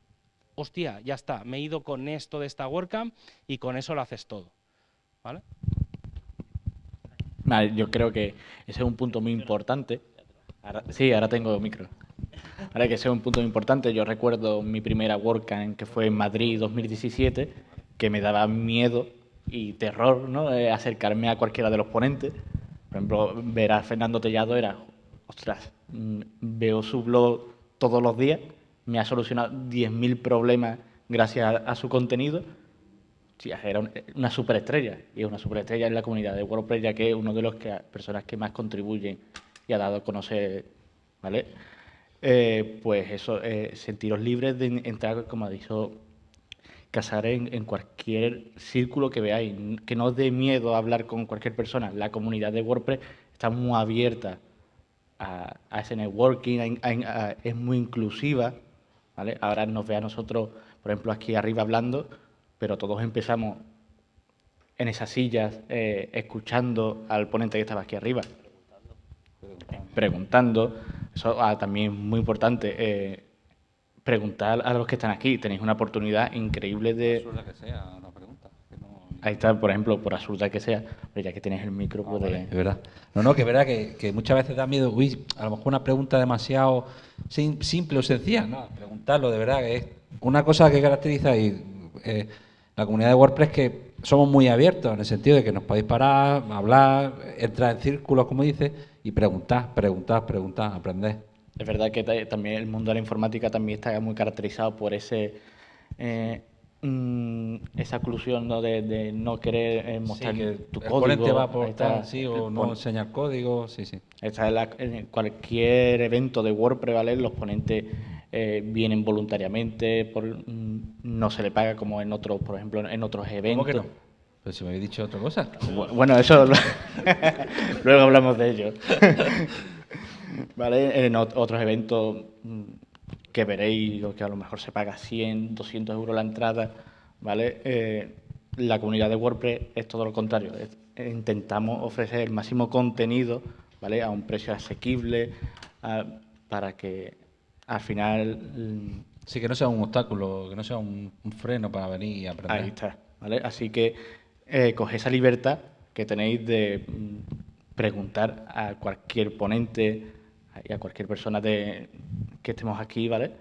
hostia, ya está, me he ido con esto de esta WordCamp y con eso lo haces todo. ¿Vale? Yo creo que ese es un punto muy importante. sí, ahora tengo micro. Ahora que ese es un punto muy importante. Yo recuerdo mi primera WordCamp que fue en Madrid 2017, que me daba miedo y terror ¿no? Eh, acercarme a cualquiera de los ponentes. Por ejemplo, ver a Fernando Tellado era, ostras, Mm, veo su blog todos los días, me ha solucionado 10.000 problemas gracias a, su contenido. Era una superestrella, y es una superestrella en la comunidad de WordPress, ya que es uno de las personas que más contribuyen y ha dado a conocer, ¿vale? Eh, pues eso, eh, sentiros libres de entrar, como ha dicho casar en, cualquier círculo que veáis, que no os dé miedo a hablar con cualquier persona. La comunidad de WordPress está muy abierta a, ese networking, es muy inclusiva. ¿vale? Ahora nos ve a nosotros, por ejemplo, aquí arriba hablando, pero todos empezamos en esas sillas eh, escuchando al ponente que estaba aquí arriba. Preguntando. Eso ah, también es muy importante. Eh, preguntar a los que están aquí. Tenéis una oportunidad increíble de... Ahí está, por ejemplo, por absurda que sea, pero ya que tienes el micro, ah, Es verdad. No, no, que es verdad que, muchas veces da miedo, uy, a lo mejor una pregunta demasiado simple o sencilla. No, preguntarlo, de verdad, que es una cosa que caracteriza y, eh, la comunidad de WordPress que somos muy abiertos, en el sentido de que nos podéis parar, hablar, entrar en círculos, como dice, y preguntar, preguntar, preguntar, aprender. Es verdad que también el mundo de la informática también está muy caracterizado por ese... Eh, Mm, esa oclusión ¿no? De, no querer eh, mostrar tu código. va por sí, o no enseñar código, sí, sí. en cualquier evento de WordPress, ¿vale? Los ponentes eh, vienen voluntariamente, por, mm, no se le paga como en otros, por ejemplo, en otros eventos. ¿Cómo que no? Pero si me habéis dicho otra cosa. Bueno, eso luego hablamos de ello. ¿Vale? En otros eventos mm, que veréis que a lo mejor se paga 100, 200 euros la entrada, ¿vale? Eh, la comunidad de WordPress es todo lo contrario. intentamos ofrecer el máximo contenido, ¿vale? A un precio asequible para que al final... Mm, sí, que no sea un obstáculo, que no sea un, freno para venir y aprender. Ahí está, ¿vale? Así que eh, coge esa libertad que tenéis de mm, preguntar a cualquier ponente y a cualquier persona de, que estemos aquí, ¿vale?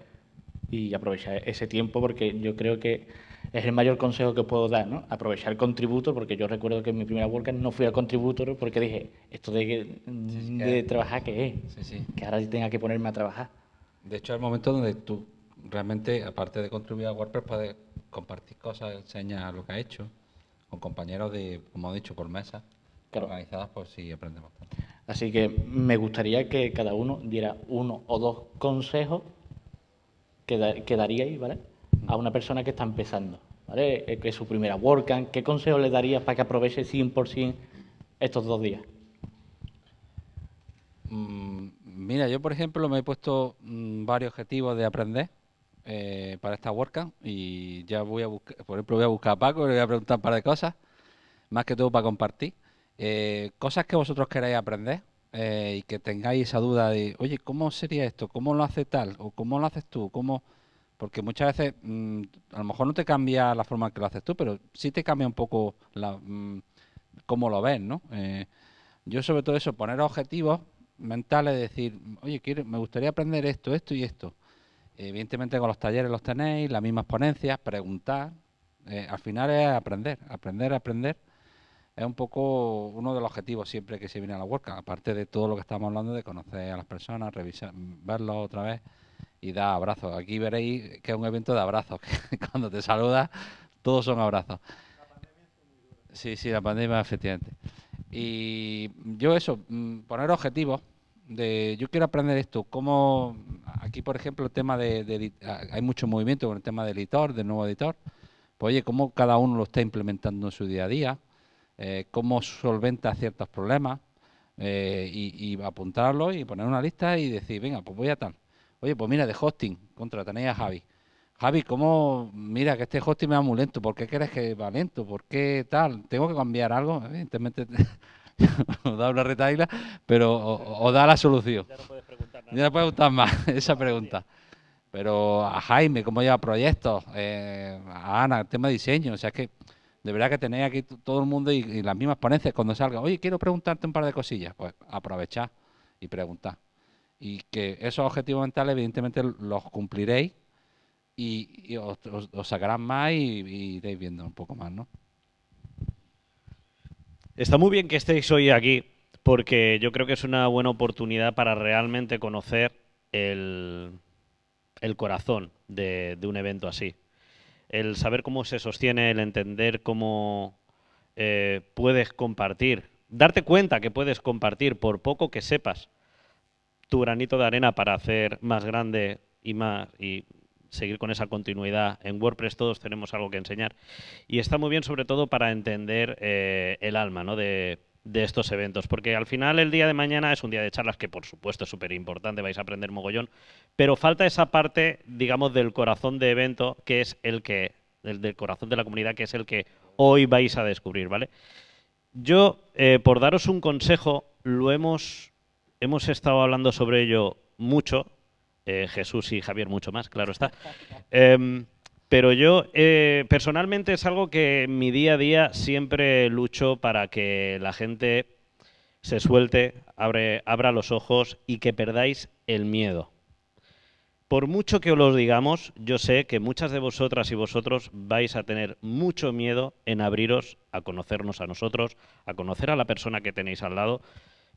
Y aprovechar ese tiempo porque yo creo que es el mayor consejo que puedo dar, ¿no? Aprovechar el contributor, porque yo recuerdo que en mi primera WordCamp no fui al contributor porque dije, esto de, de trabajar, ¿qué es? Sí, sí. Que ahora tenga que ponerme a trabajar. De hecho, es el momento donde tú realmente, aparte de contribuir a WordPress, puedes compartir cosas, enseñar lo que has hecho con compañeros de, como he dicho, por mesa, Claro. organizadas, pues sí aprendemos. Así que me gustaría que cada uno diera uno o dos consejos que, da- que daríais, ¿vale? A una persona que está empezando, ¿vale? Eh, Que es su primera WordCamp. ¿Qué consejos le darías para que aproveche 100% estos dos días? Mm, Mira, yo por ejemplo me he puesto mm, varios objetivos de aprender eh, para esta WordCamp y ya voy a buscar, por ejemplo voy a buscar a Paco, le voy a preguntar un par de cosas, más que todo para compartir. Eh, cosas que vosotros queráis aprender eh, y que tengáis esa duda de, oye, ¿cómo sería esto? ¿Cómo lo hace tal? ¿O cómo lo haces tú? ¿Cómo? Porque muchas veces mm, a lo mejor no te cambia la forma en que lo haces tú, pero sí te cambia un poco la, mm, cómo lo ves, ¿no? Yo sobre todo eso, poner objetivos mentales, decir, oye, quiero, me gustaría aprender esto, esto y esto. Evidentemente con los talleres los tenéis, las mismas ponencias, preguntar. eh, al final es aprender, aprender, aprender. Es un poco uno de los objetivos siempre que se viene a la WordCamp, aparte de todo lo que estamos hablando de conocer a las personas, revisar, verlos otra vez y dar abrazos. Aquí veréis que es un evento de abrazos, que cuando te saludas todos son abrazos. Sí, sí, la pandemia, efectivamente. Y yo eso, mm, poner objetivos de yo quiero aprender esto, como aquí por ejemplo el tema de, ah, hay mucho movimiento con el tema del editor, del nuevo editor, pues oye, cómo cada uno lo está implementando en su día a día, eh, cómo solventa ciertos problemas eh, y, y apuntarlo y poner una lista y decir, venga, pues voy a tal. Oye, pues mira, de hosting, contra tenéis a Javi. Javi, ¿cómo? Mira, que este hosting me va muy lento. ¿Por qué crees que va lento? ¿Por qué tal? ¿Tengo que cambiar algo? Evidentemente, os da una retaila, pero o, o da la solución. Ya no puedes preguntar nada. Ya no puede gustar más esa pregunta. Pero a Jaime, cómo lleva proyectos, eh, a Ana, el tema de diseño, o sea, es que de verdad que tenéis aquí todo el mundo y, y las mismas ponencias cuando salga, oye, quiero preguntarte un par de cosillas, pues aprovechad y preguntad. Y que esos objetivos mentales, evidentemente, los cumpliréis y, os, os- sacarán más y, y iréis viendo un poco más, ¿no? Está muy bien que estéis hoy aquí porque yo creo que es una buena oportunidad para realmente conocer el, el corazón de, de un evento así. El saber cómo se sostiene, el entender cómo eh, puedes compartir, darte cuenta que puedes compartir por poco que sepas tu granito de arena para hacer más grande y más y seguir con esa continuidad. En WordPress todos tenemos algo que enseñar. Y está muy bien sobre todo para entender eh, el alma ¿no? de, estos eventos, porque al final el día de mañana es un día de charlas que por supuesto es súper importante, vais a aprender mogollón, pero falta esa parte, digamos, del corazón de evento, que es el que, el del corazón de la comunidad, que es el que hoy vais a descubrir, ¿vale? Yo, eh, por daros un consejo, lo hemos, hemos estado hablando sobre ello mucho, eh, Jesús y Javier mucho más, claro está. Em, pero yo, eh, personalmente, es algo que en mi día a día siempre lucho para que la gente se suelte, abra los ojos y que perdáis el miedo. Por mucho que os lo digamos, yo sé que muchas de vosotras y vosotros vais a tener mucho miedo en abriros a conocernos a nosotros, a conocer a la persona que tenéis al lado,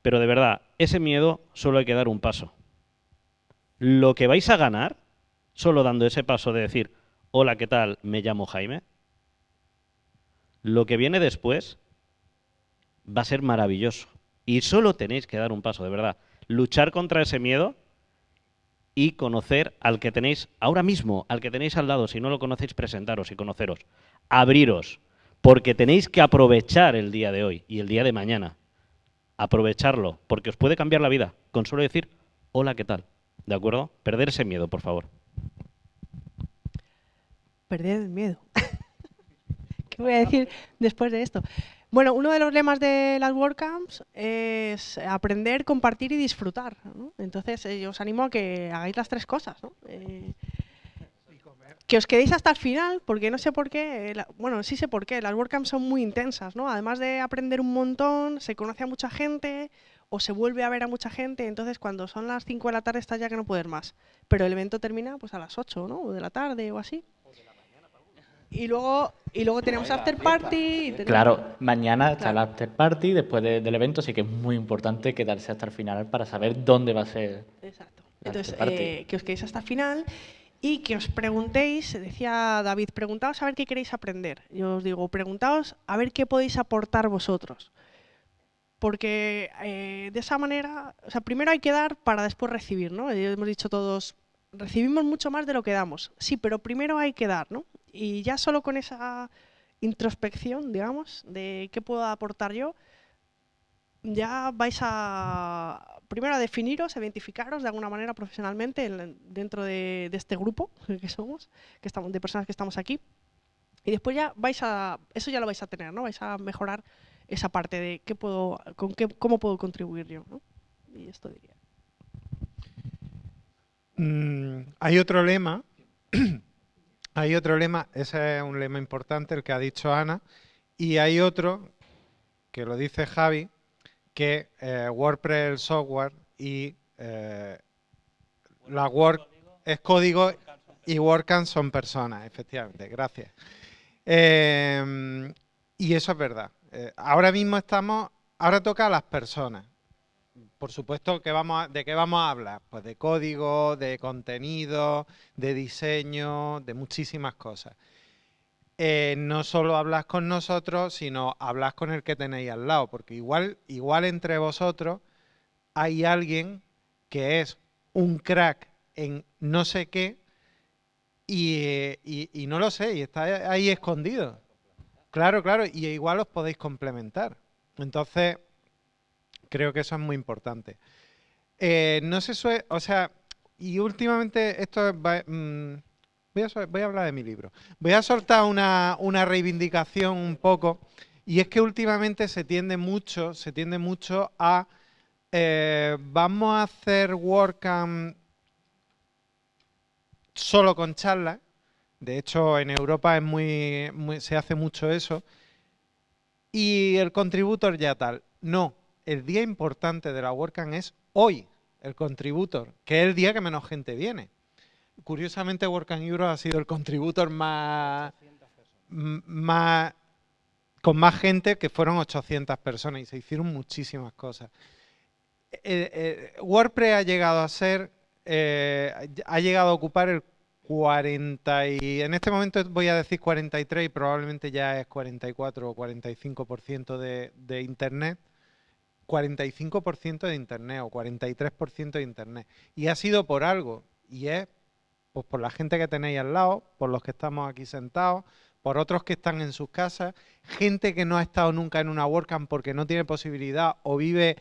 pero de verdad, ese miedo solo hay que dar un paso. Lo que vais a ganar, solo dando ese paso de decir, hola, ¿qué tal? Me llamo Jaime. Lo que viene después va a ser maravilloso. Y solo tenéis que dar un paso, de verdad. Luchar contra ese miedo y conocer al que tenéis ahora mismo, al que tenéis al lado. Si no lo conocéis, presentaros y conoceros. Abriros, porque tenéis que aprovechar el día de hoy y el día de mañana. Aprovecharlo, porque os puede cambiar la vida. Con solo decir, hola, ¿qué tal? ¿De acuerdo? Perder ese miedo, por favor. Perder el miedo. ¿Qué voy a decir después de esto? Bueno, uno de los lemas de las WordCamps es aprender, compartir y disfrutar. ¿no? Entonces, eh, yo os animo a que hagáis las tres cosas. ¿no? Eh, que os quedéis hasta el final, porque no sé por qué, la- bueno, sí sé por qué, las WordCamps son muy intensas, ¿no? Además de aprender un montón, se conoce a mucha gente o se vuelve a ver a mucha gente, entonces cuando son las 5 de la tarde estás ya que no puedes más. Pero el evento termina pues a las 8, ¿no? O de la tarde o así. Y luego, y luego tenemos after party. y tenemos- Claro, mañana está Claro. el after party después de- del evento, así que es muy importante quedarse hasta el final para saber dónde va a ser. Exacto. Entonces, after party. eh, que os quedéis hasta el final y que os preguntéis, decía David, preguntaos a ver qué queréis aprender. Yo os digo, preguntaos a ver qué podéis aportar vosotros. Porque eh, de esa manera, o sea, primero hay que dar para después recibir, ¿no? Hemos dicho todos, recibimos mucho más de lo que damos. Sí, pero primero hay que dar, ¿no? Y ya solo con esa introspección, digamos, de qué puedo aportar yo, ya vais a primero a definiros, a identificaros de alguna manera profesionalmente en- dentro de, de este grupo que somos, que estamos, de personas que estamos aquí. Y después ya vais a, eso ya lo vais a tener, ¿no? Vais a mejorar esa parte de qué puedo, con qué, cómo puedo contribuir yo, ¿no? Y esto diría. Mm, hay otro lema, hay otro lema, ese es un lema importante, el que ha dicho Ana, y hay otro que lo dice Javi, que eh, WordPress es el software y eh, la Word es código y WordCamp son personas, efectivamente, gracias. Eh, y eso es verdad. Eh, ahora mismo estamos, ahora toca a las personas. Por supuesto, que vamos ¿de qué vamos a hablar? Pues de código, de contenido, de diseño, de muchísimas cosas. Eh, no solo hablas con nosotros, sino hablas con el que tenéis al lado, porque igual, igual entre vosotros hay alguien que es un crack en no sé qué y, eh, no lo sé, y está ahí escondido. Claro, claro, y igual os podéis complementar. Entonces, creo que eso es muy importante. Eh, no se suele, o sea, y últimamente esto es, va- mm, voy, a, hablar de mi libro. Voy a soltar una, una reivindicación un poco, y es que últimamente se tiende mucho, se tiende mucho a eh, vamos a hacer WordCamp solo con charlas. De hecho, en Europa es muy, se hace mucho eso. Y el contributor ya tal. No, el día importante de la WordCamp es hoy, el contributor, que es el día que menos gente viene. Curiosamente, WordCamp Europe ha sido el contributor más, más con más gente, que fueron 800 personas y se hicieron muchísimas cosas. Eh, eh, WordPress ha llegado a ser, eh, ha llegado a ocupar el 40 y en este momento voy a decir 43 y probablemente ya es 44 o 45% de, de Internet. 45% de Internet o 43% de Internet. Y ha sido por algo. Y es pues, por la gente que tenéis al lado, por los que estamos aquí sentados, por otros que están en sus casas, gente que no ha estado nunca en una WordCamp porque no tiene posibilidad o vive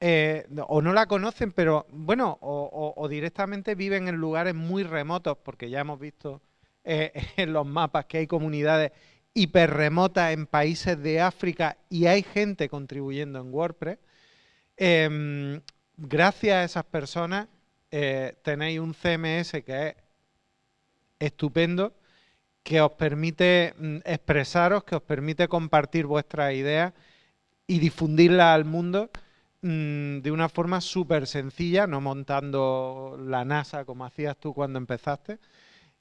eh, o no la conocen, pero bueno, o, directamente viven en lugares muy remotos, porque ya hemos visto eh, en los mapas que hay comunidades hiperremotas en países de África y hay gente contribuyendo en WordPress. Em, gracias a esas personas eh, tenéis un CMS que es estupendo, que os permite mm, expresaros, que os permite compartir vuestras ideas y difundirlas al mundo mm, de una forma súper sencilla, no montando la NASA como hacías tú cuando empezaste.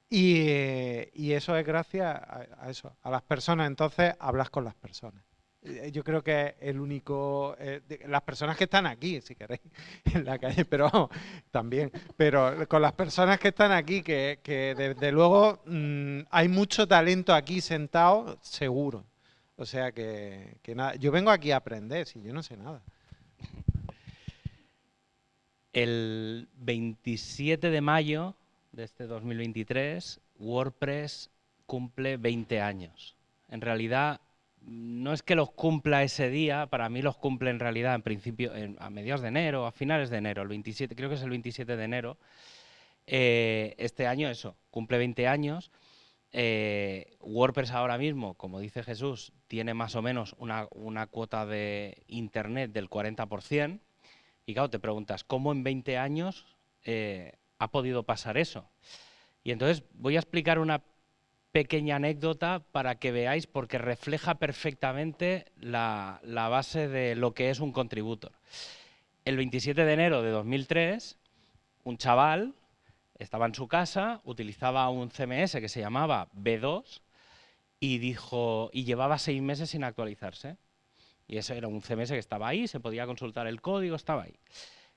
Y, eh, eso es gracias a, eso, a las personas. Entonces, hablas con las personas. Eh, Yo creo que el único, eh, de- las personas que están aquí, si queréis, en la calle, pero también, pero con las personas que están aquí, que, que desde luego mm, hay mucho talento aquí sentado, seguro. O sea que, que nada, yo vengo aquí a aprender, si yo no sé nada. El 27 de mayo de este 2023, WordPress cumple 20 años. En realidad, no es que los cumpla ese día, para mí los cumple en realidad en principio a mediados de enero, a finales de enero, el 27, creo que es el 27 de enero. Eh, este año eso, cumple 20 años. Eh, WordPress ahora mismo, como dice Jesús, tiene más o menos una, una cuota de Internet del 40%. Y claro, te preguntas, ¿cómo en 20 años eh, ha podido pasar eso? Y entonces voy a explicar una pequeña anécdota para que veáis, porque refleja perfectamente la, la base de lo que es un contributor. El 27 de enero de 2003, un chaval estaba en su casa, utilizaba un CMS que se llamaba B2 y dijo y llevaba seis meses sin actualizarse. Y ese era un CMS que estaba ahí, se podía consultar el código, estaba ahí.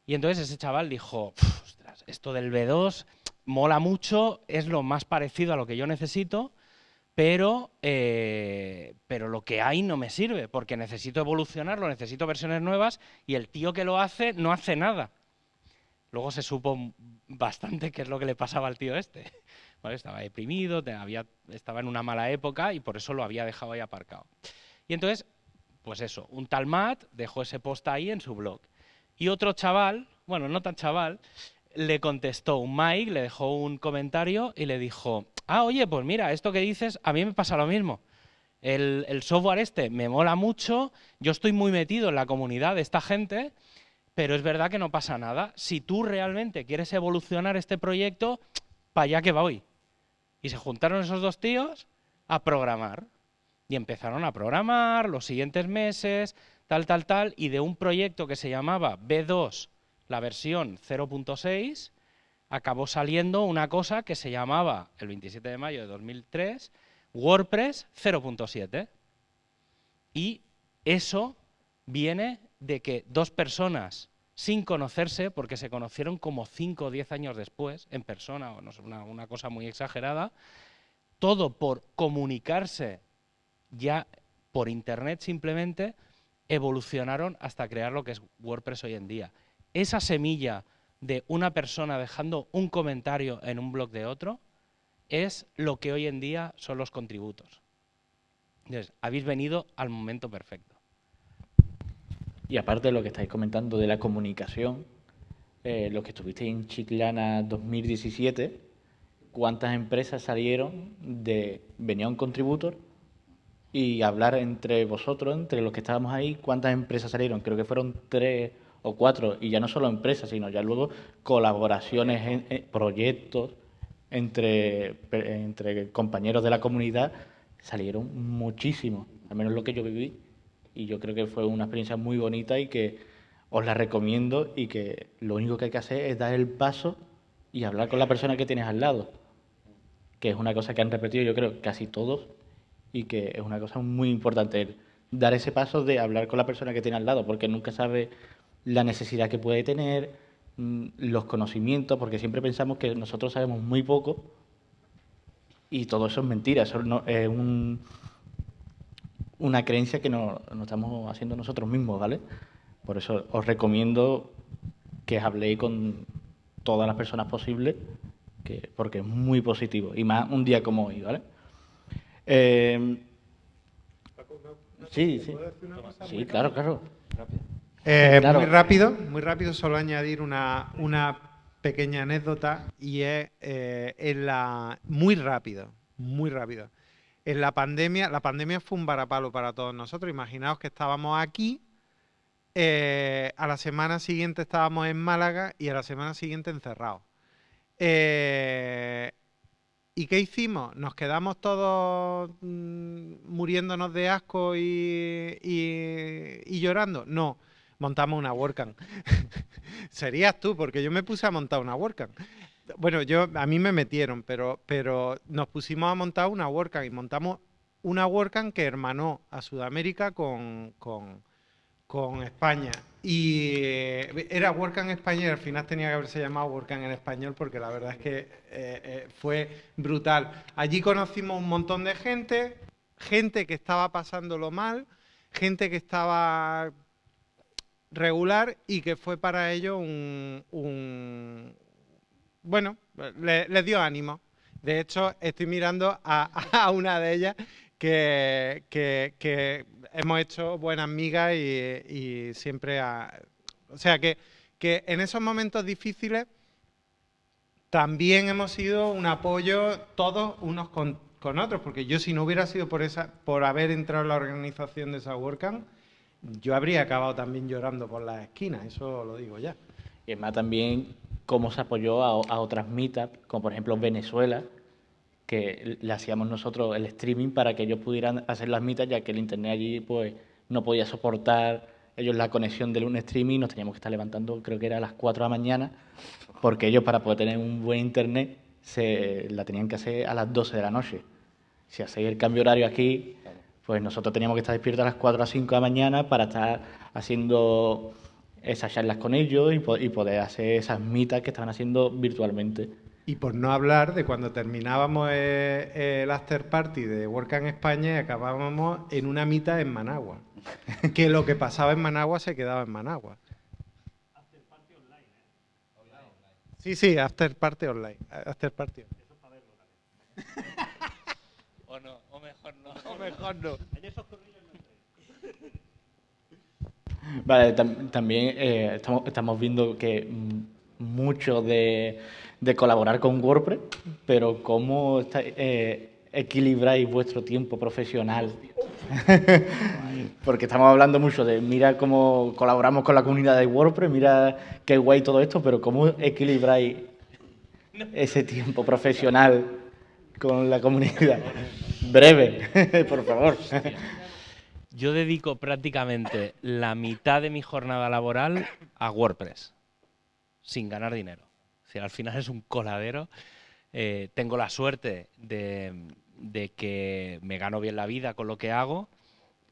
Y entonces ese chaval dijo, ostras, esto del B2 mola mucho, es lo más parecido a lo que yo necesito, pero, eh, pero lo que hay no me sirve, porque necesito evolucionarlo, necesito versiones nuevas, y el tío que lo hace no hace nada. Luego se supo bastante qué es lo que le pasaba al tío este. Estaba deprimido, había, estaba en una mala época y por eso lo había dejado ahí aparcado. Y entonces, pues eso, un tal Matt dejó ese post ahí en su blog. Y otro chaval, bueno, no tan chaval, le contestó un Mike, le dejó un comentario y le dijo, ah, oye, pues mira, esto que dices, a mí me pasa lo mismo. El, el software este me mola mucho, yo estoy muy metido en la comunidad de esta gente pero es verdad que no pasa nada. Si tú realmente quieres evolucionar este proyecto, para allá que voy. Y se juntaron esos dos tíos a programar. Y empezaron a programar los siguientes meses, tal, tal, tal, y de un proyecto que se llamaba B2, la versión 0.6, acabó saliendo una cosa que se llamaba, el 27 de mayo de 2003, WordPress 0.7. Y eso viene de que dos personas sin conocerse, porque se conocieron como 5 o 10 años después, en persona, o no sé, una, una cosa muy exagerada, todo por comunicarse ya por Internet simplemente, evolucionaron hasta crear lo que es WordPress hoy en día. Esa semilla de una persona dejando un comentario en un blog de otro es lo que hoy en día son los contributos. Entonces, habéis venido al momento perfecto. Y aparte de lo que estáis comentando de la comunicación, eh, lo que estuvisteis en Chiclana 2017, ¿cuántas empresas salieron de venía un contributor y hablar entre vosotros, entre los que estábamos ahí, cuántas empresas salieron? Creo que fueron tres o cuatro, y ya no solo empresas, sino ya luego colaboraciones, proyectos entre, entre compañeros de la comunidad, salieron muchísimos, al menos lo que yo viví y yo creo que fue una experiencia muy bonita y que os la recomiendo y que lo único que hay que hacer es dar el paso y hablar con la persona que tienes al lado, que es una cosa que han repetido yo creo casi todos y que es una cosa muy importante, dar ese paso de hablar con la persona que tiene al lado, porque nunca sabe la necesidad que puede tener, mm, los conocimientos, porque siempre pensamos que nosotros sabemos muy poco y todo eso es mentira, eso no, es un una creencia que no, estamos haciendo nosotros mismos, ¿vale? Por eso os recomiendo que habléis con todas las personas posibles, que, porque es muy positivo, y más un día como hoy, ¿vale? Eh, sí, sí. Sí, claro, claro. Eh, muy rápido, muy rápido, solo añadir una, una pequeña anécdota y es eh, en la muy rápido, muy rápido en la pandemia, la pandemia fue un varapalo para todos nosotros. Imaginaos que estábamos aquí, eh, a la semana siguiente estábamos en Málaga y a la semana siguiente encerrados. Eh, ¿Y qué hicimos? ¿Nos quedamos todos mm, muriéndonos de asco y, y, llorando? No, montamos una WordCamp. Serías tú, porque yo me puse a montar una WordCamp. Bueno, yo a mí me metieron, pero, pero nos pusimos a montar una WordCamp y montamos una WordCamp que hermanó a Sudamérica con, con, España. Y eh, era WordCamp España y al final tenía que haberse llamado WordCamp en español porque la verdad es que eh, eh, fue brutal. Allí conocimos un montón de gente, gente que estaba pasándolo mal, gente que estaba regular y que fue para ello un, bueno, les dio ánimo. De hecho, estoy mirando a, una de ellas que, hemos hecho buenas migas y, siempre... o sea, que, en esos momentos difíciles también hemos sido un apoyo todos unos con, otros, porque yo si no hubiera sido por, esa, por haber entrado en la organización de esa WordCamp, yo habría acabado también llorando por las esquinas, eso lo digo ya. Y es más, también cómo se apoyó a, otras meetups, como por ejemplo Venezuela, que le hacíamos nosotros el streaming para que ellos pudieran hacer las meetups, ya que el internet allí pues no podía soportar ellos la conexión de un streaming, nos teníamos que estar levantando, creo que era a las 4 de la mañana, porque ellos para poder tener un buen internet se la tenían que hacer a las 12 de la noche. Si hacéis el cambio horario aquí, pues nosotros teníamos que estar despiertos a las 4 a 5 de la mañana para estar haciendo esas charlas con ellos y, po- y poder hacer esas mitas que estaban haciendo virtualmente. Y por no hablar de cuando terminábamos eh, el after party de Work en España y acabábamos en una mitad en Managua. que lo que pasaba en Managua se quedaba en Managua. Sí, sí, after party online. After party. O no, o mejor no. O mejor no. Vale, tam- también eh, estamos, estamos viendo que mucho de, de colaborar con WordPress, pero cómo está- eh, equilibráis vuestro tiempo profesional. Porque estamos hablando mucho de, mira cómo colaboramos con la comunidad de WordPress, mira qué guay todo esto, pero cómo equilibráis ese tiempo profesional con la comunidad. Breve, por favor. Yo dedico prácticamente la mitad de mi jornada laboral a WordPress, sin ganar dinero. Decir, al final es un coladero. Eh, tengo la suerte de, de que me gano bien la vida con lo que hago,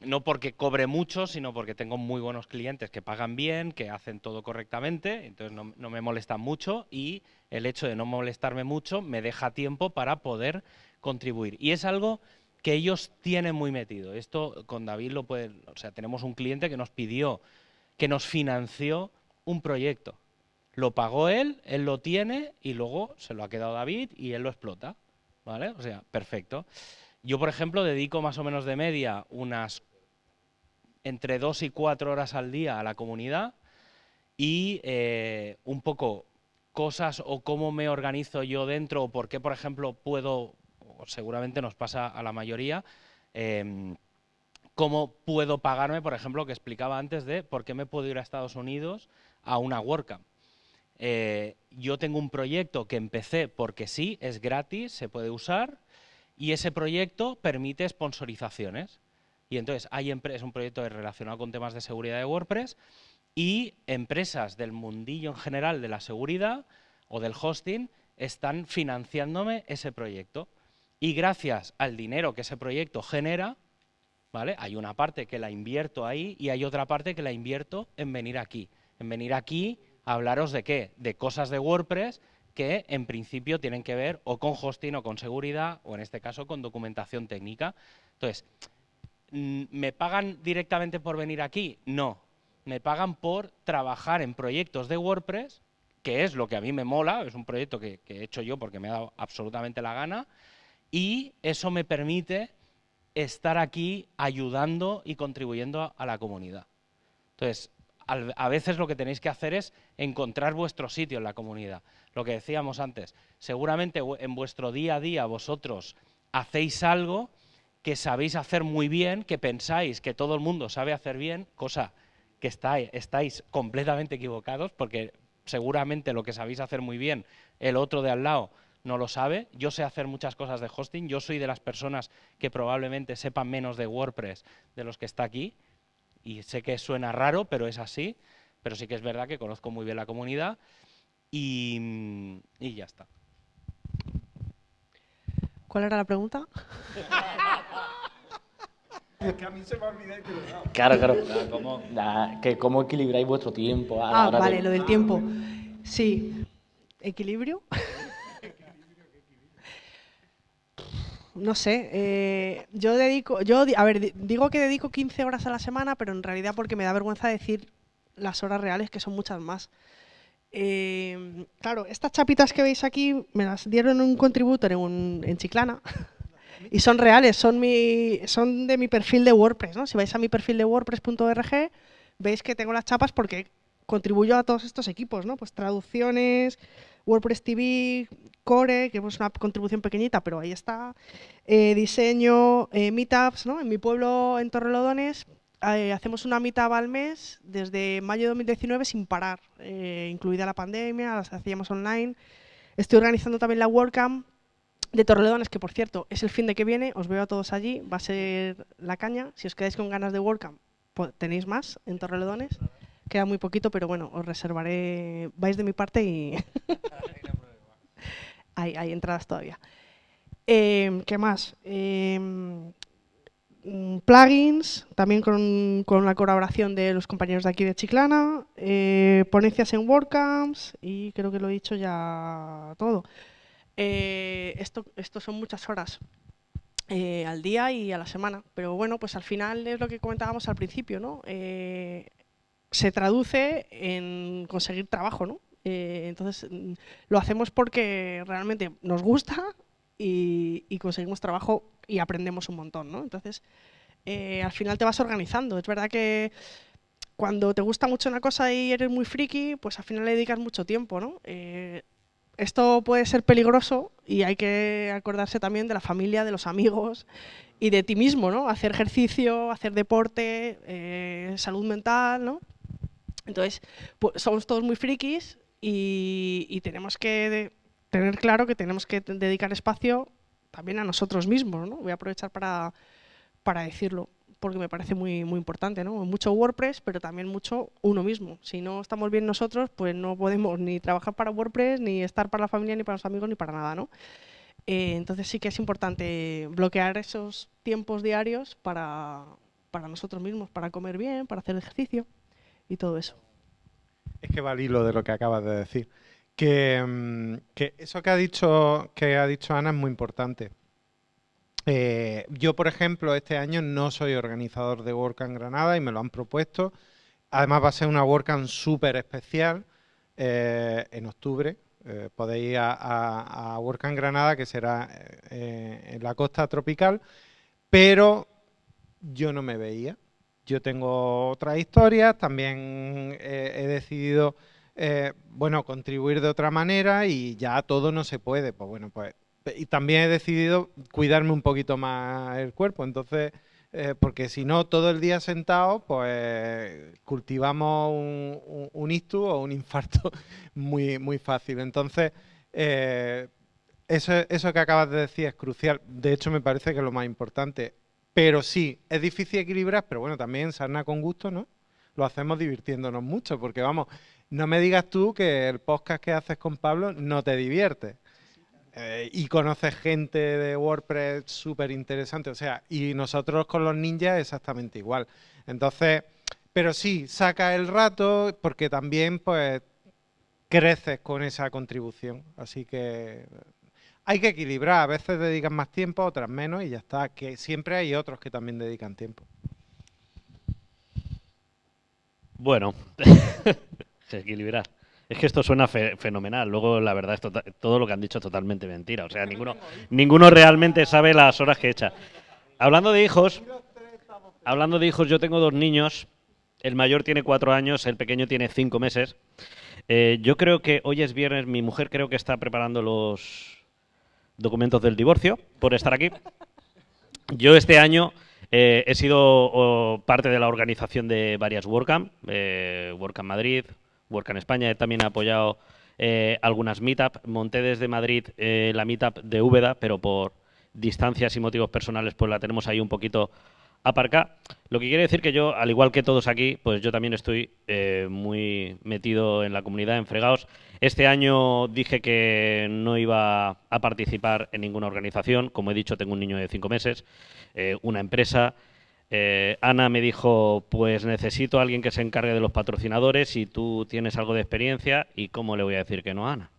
no porque cobre mucho, sino porque tengo muy buenos clientes que pagan bien, que hacen todo correctamente, entonces no, no me molestan mucho y el hecho de no molestarme mucho me deja tiempo para poder contribuir. Y es algo que ellos tienen muy metido. Esto con David lo puede, o sea, tenemos un cliente que nos pidió, que nos financió un proyecto. Lo pagó él, él lo tiene y luego se lo ha quedado David y él lo explota. ¿Vale? O sea, perfecto. Yo, por ejemplo, dedico más o menos de media unas entre dos y cuatro horas al día a la comunidad y eh, un poco cosas o cómo me organizo yo dentro o por qué, por ejemplo, puedo, seguramente nos pasa a la mayoría, em, cómo puedo pagarme, por ejemplo, que explicaba antes de por qué me puedo ir a Estados Unidos a una WordCamp. Eh, yo tengo un proyecto que empecé porque sí, es gratis, se puede usar, y ese proyecto permite sponsorizaciones. Y entonces hay es un proyecto relacionado con temas de seguridad de WordPress y empresas del mundillo en general de la seguridad o del hosting están financiándome ese proyecto. Y gracias al dinero que ese proyecto genera, ¿vale? Hay una parte que la invierto ahí y hay otra parte que la invierto en venir aquí. En venir aquí a hablaros de qué? De cosas de WordPress que en principio tienen que ver o con hosting o con seguridad o en este caso con documentación técnica. Entonces, mm, ¿me pagan directamente por venir aquí? No. Me pagan por trabajar en proyectos de WordPress, que es lo que a mí me mola, es un proyecto que, que he hecho yo porque me ha dado absolutamente la gana, y eso me permite estar aquí ayudando y contribuyendo a, la comunidad. Entonces, a veces lo que tenéis que hacer es encontrar vuestro sitio en la comunidad. Lo que decíamos antes, seguramente en vuestro día a día vosotros hacéis algo que sabéis hacer muy bien, que pensáis que todo el mundo sabe hacer bien, cosa que estáis completamente equivocados, porque seguramente lo que sabéis hacer muy bien, el otro de al lado no lo sabe. Yo sé hacer muchas cosas de hosting, yo soy de las personas que probablemente sepan menos de WordPress de los que está aquí, y sé que suena raro, pero es así, pero sí que es verdad que conozco muy bien la comunidad y, y ya está. ¿Cuál era la pregunta? Claro, claro. La- que ¿Cómo equilibráis vuestro tiempo? a la Ah, hora de- vale, lo del tiempo. Sí. ¿Equilibrio? No sé, eh, yo dedico, yo, a ver, di- digo que dedico 15 horas a la semana, pero en realidad porque me da vergüenza decir las horas reales, que son muchas más. Eh, claro, estas chapitas que veis aquí me las dieron un contributor en, un- en Chiclana y son reales, son, mi, son de mi perfil de WordPress. ¿no? Si vais a mi perfil de wordpress.org, veis que tengo las chapas porque contribuyo a todos estos equipos, ¿no? Pues traducciones, WordPress TV, Core, que es una contribución pequeñita, pero ahí está. eh, diseño, eh, meetups, ¿no? En mi pueblo, en Torrelodones, eh, hacemos una mitad al mes desde mayo de 2019 sin parar, eh, incluida la pandemia, las hacíamos online. Estoy organizando también la WordCamp de Torrelodones, que por cierto es el fin de que viene, os veo a todos allí, va a ser la caña. Si os quedáis con ganas de WordCamp, tenéis más en Torrelodones. Queda muy poquito, pero bueno, os reservaré, vais de mi parte y hay, entradas todavía. Eh, ¿Qué más? Eh, mm, plugins, también con, con, la colaboración de los compañeros de aquí de Chiclana, eh, ponencias en WordCamps y creo que lo he dicho ya todo. Eh, esto, esto son muchas horas eh, al día y a la semana, pero bueno, pues al final es lo que comentábamos al principio, ¿no? Eh, se traduce en conseguir trabajo, ¿no? entonces mm, lo hacemos porque realmente nos gusta y, y, conseguimos trabajo y aprendemos un montón, ¿no? Entonces, al final te vas organizando. Es verdad que cuando te gusta mucho una cosa y eres muy friki, pues al final le dedicas mucho tiempo, ¿no? esto puede ser peligroso y hay que acordarse también de la familia, de los amigos y de ti mismo, ¿no? Hacer ejercicio, hacer deporte, eh, salud mental, ¿no? Entonces, pues, somos todos muy frikis y, y tenemos que tener claro que tenemos que dedicar espacio también a nosotros mismos, ¿no? Voy a aprovechar para, para decirlo porque me parece muy, muy importante, ¿no? Mucho WordPress, pero también mucho uno mismo. Si no estamos bien nosotros, pues no podemos ni trabajar para WordPress, ni estar para la familia, ni para los amigos, ni para nada, ¿no? Eh, entonces sí que es importante bloquear esos tiempos diarios para, para nosotros mismos, para comer bien, para hacer ejercicio y todo eso. Es que va al hilo de lo que acabas de decir. Que, mm, eso que ha dicho que ha dicho Ana es muy importante. Eh, yo, por ejemplo, este año no soy organizador de WordCamp Granada y me lo han propuesto. Además va a ser una WordCamp súper especial eh, en octubre. Eh, podéis ir a, a, WordCamp Granada, que será en la costa tropical, pero yo no me veía. Yo tengo otras historias, también he decidido, bueno, contribuir de otra manera y ya todo no se puede. Pues bueno, pues y también he decidido cuidarme un poquito más el cuerpo, entonces, eh, porque si no, todo el día sentado, pues cultivamos un, un, ictus o un infarto muy, muy fácil. Entonces, eh, eso, eso que acabas de decir es crucial. De hecho, me parece que es lo más importante. Pero sí, es difícil equilibrar, pero bueno, también sarna con gusto, ¿no? Lo hacemos divirtiéndonos mucho, porque vamos, no me digas tú que el podcast que haces con Pablo no te divierte. Eh, y conoces gente de WordPress súper interesante, o sea, y nosotros con los ninjas exactamente igual. Entonces, pero sí, saca el rato porque también pues creces con esa contribución, así que hay que equilibrar, a veces dedican más tiempo, otras menos y ya está, que siempre hay otros que también dedican tiempo. Bueno, equilibrar. Es que esto suena fe fenomenal. Luego, la verdad, es tota-, todo lo que han dicho es totalmente mentira. O sea, ninguno, ninguno realmente sabe las horas que echa. Hablando de hijos, hablando de hijos, yo tengo dos niños. El mayor tiene cuatro años, el pequeño tiene cinco meses. Eh, yo creo que hoy es viernes, mi mujer creo que está preparando los documentos del divorcio por estar aquí. Yo este año eh, he sido parte de la organización de varias WordCamp, eh, WordCamp Madrid, WordCamp España he también apoyado eh, algunas meetup. Monté desde Madrid eh, la meetup de Úbeda, pero por distancias y motivos personales pues la tenemos ahí un poquito aparcada. Lo que quiere decir que yo, al igual que todos aquí, pues yo también estoy eh, muy metido en la comunidad, en fregados. Este año dije que no iba a participar en ninguna organización. Como he dicho, tengo un niño de cinco meses, eh, una empresa eh, Ana me dijo, pues necesito a alguien que se encargue de los patrocinadores y tú tienes algo de experiencia y cómo le voy a decir que no a Ana.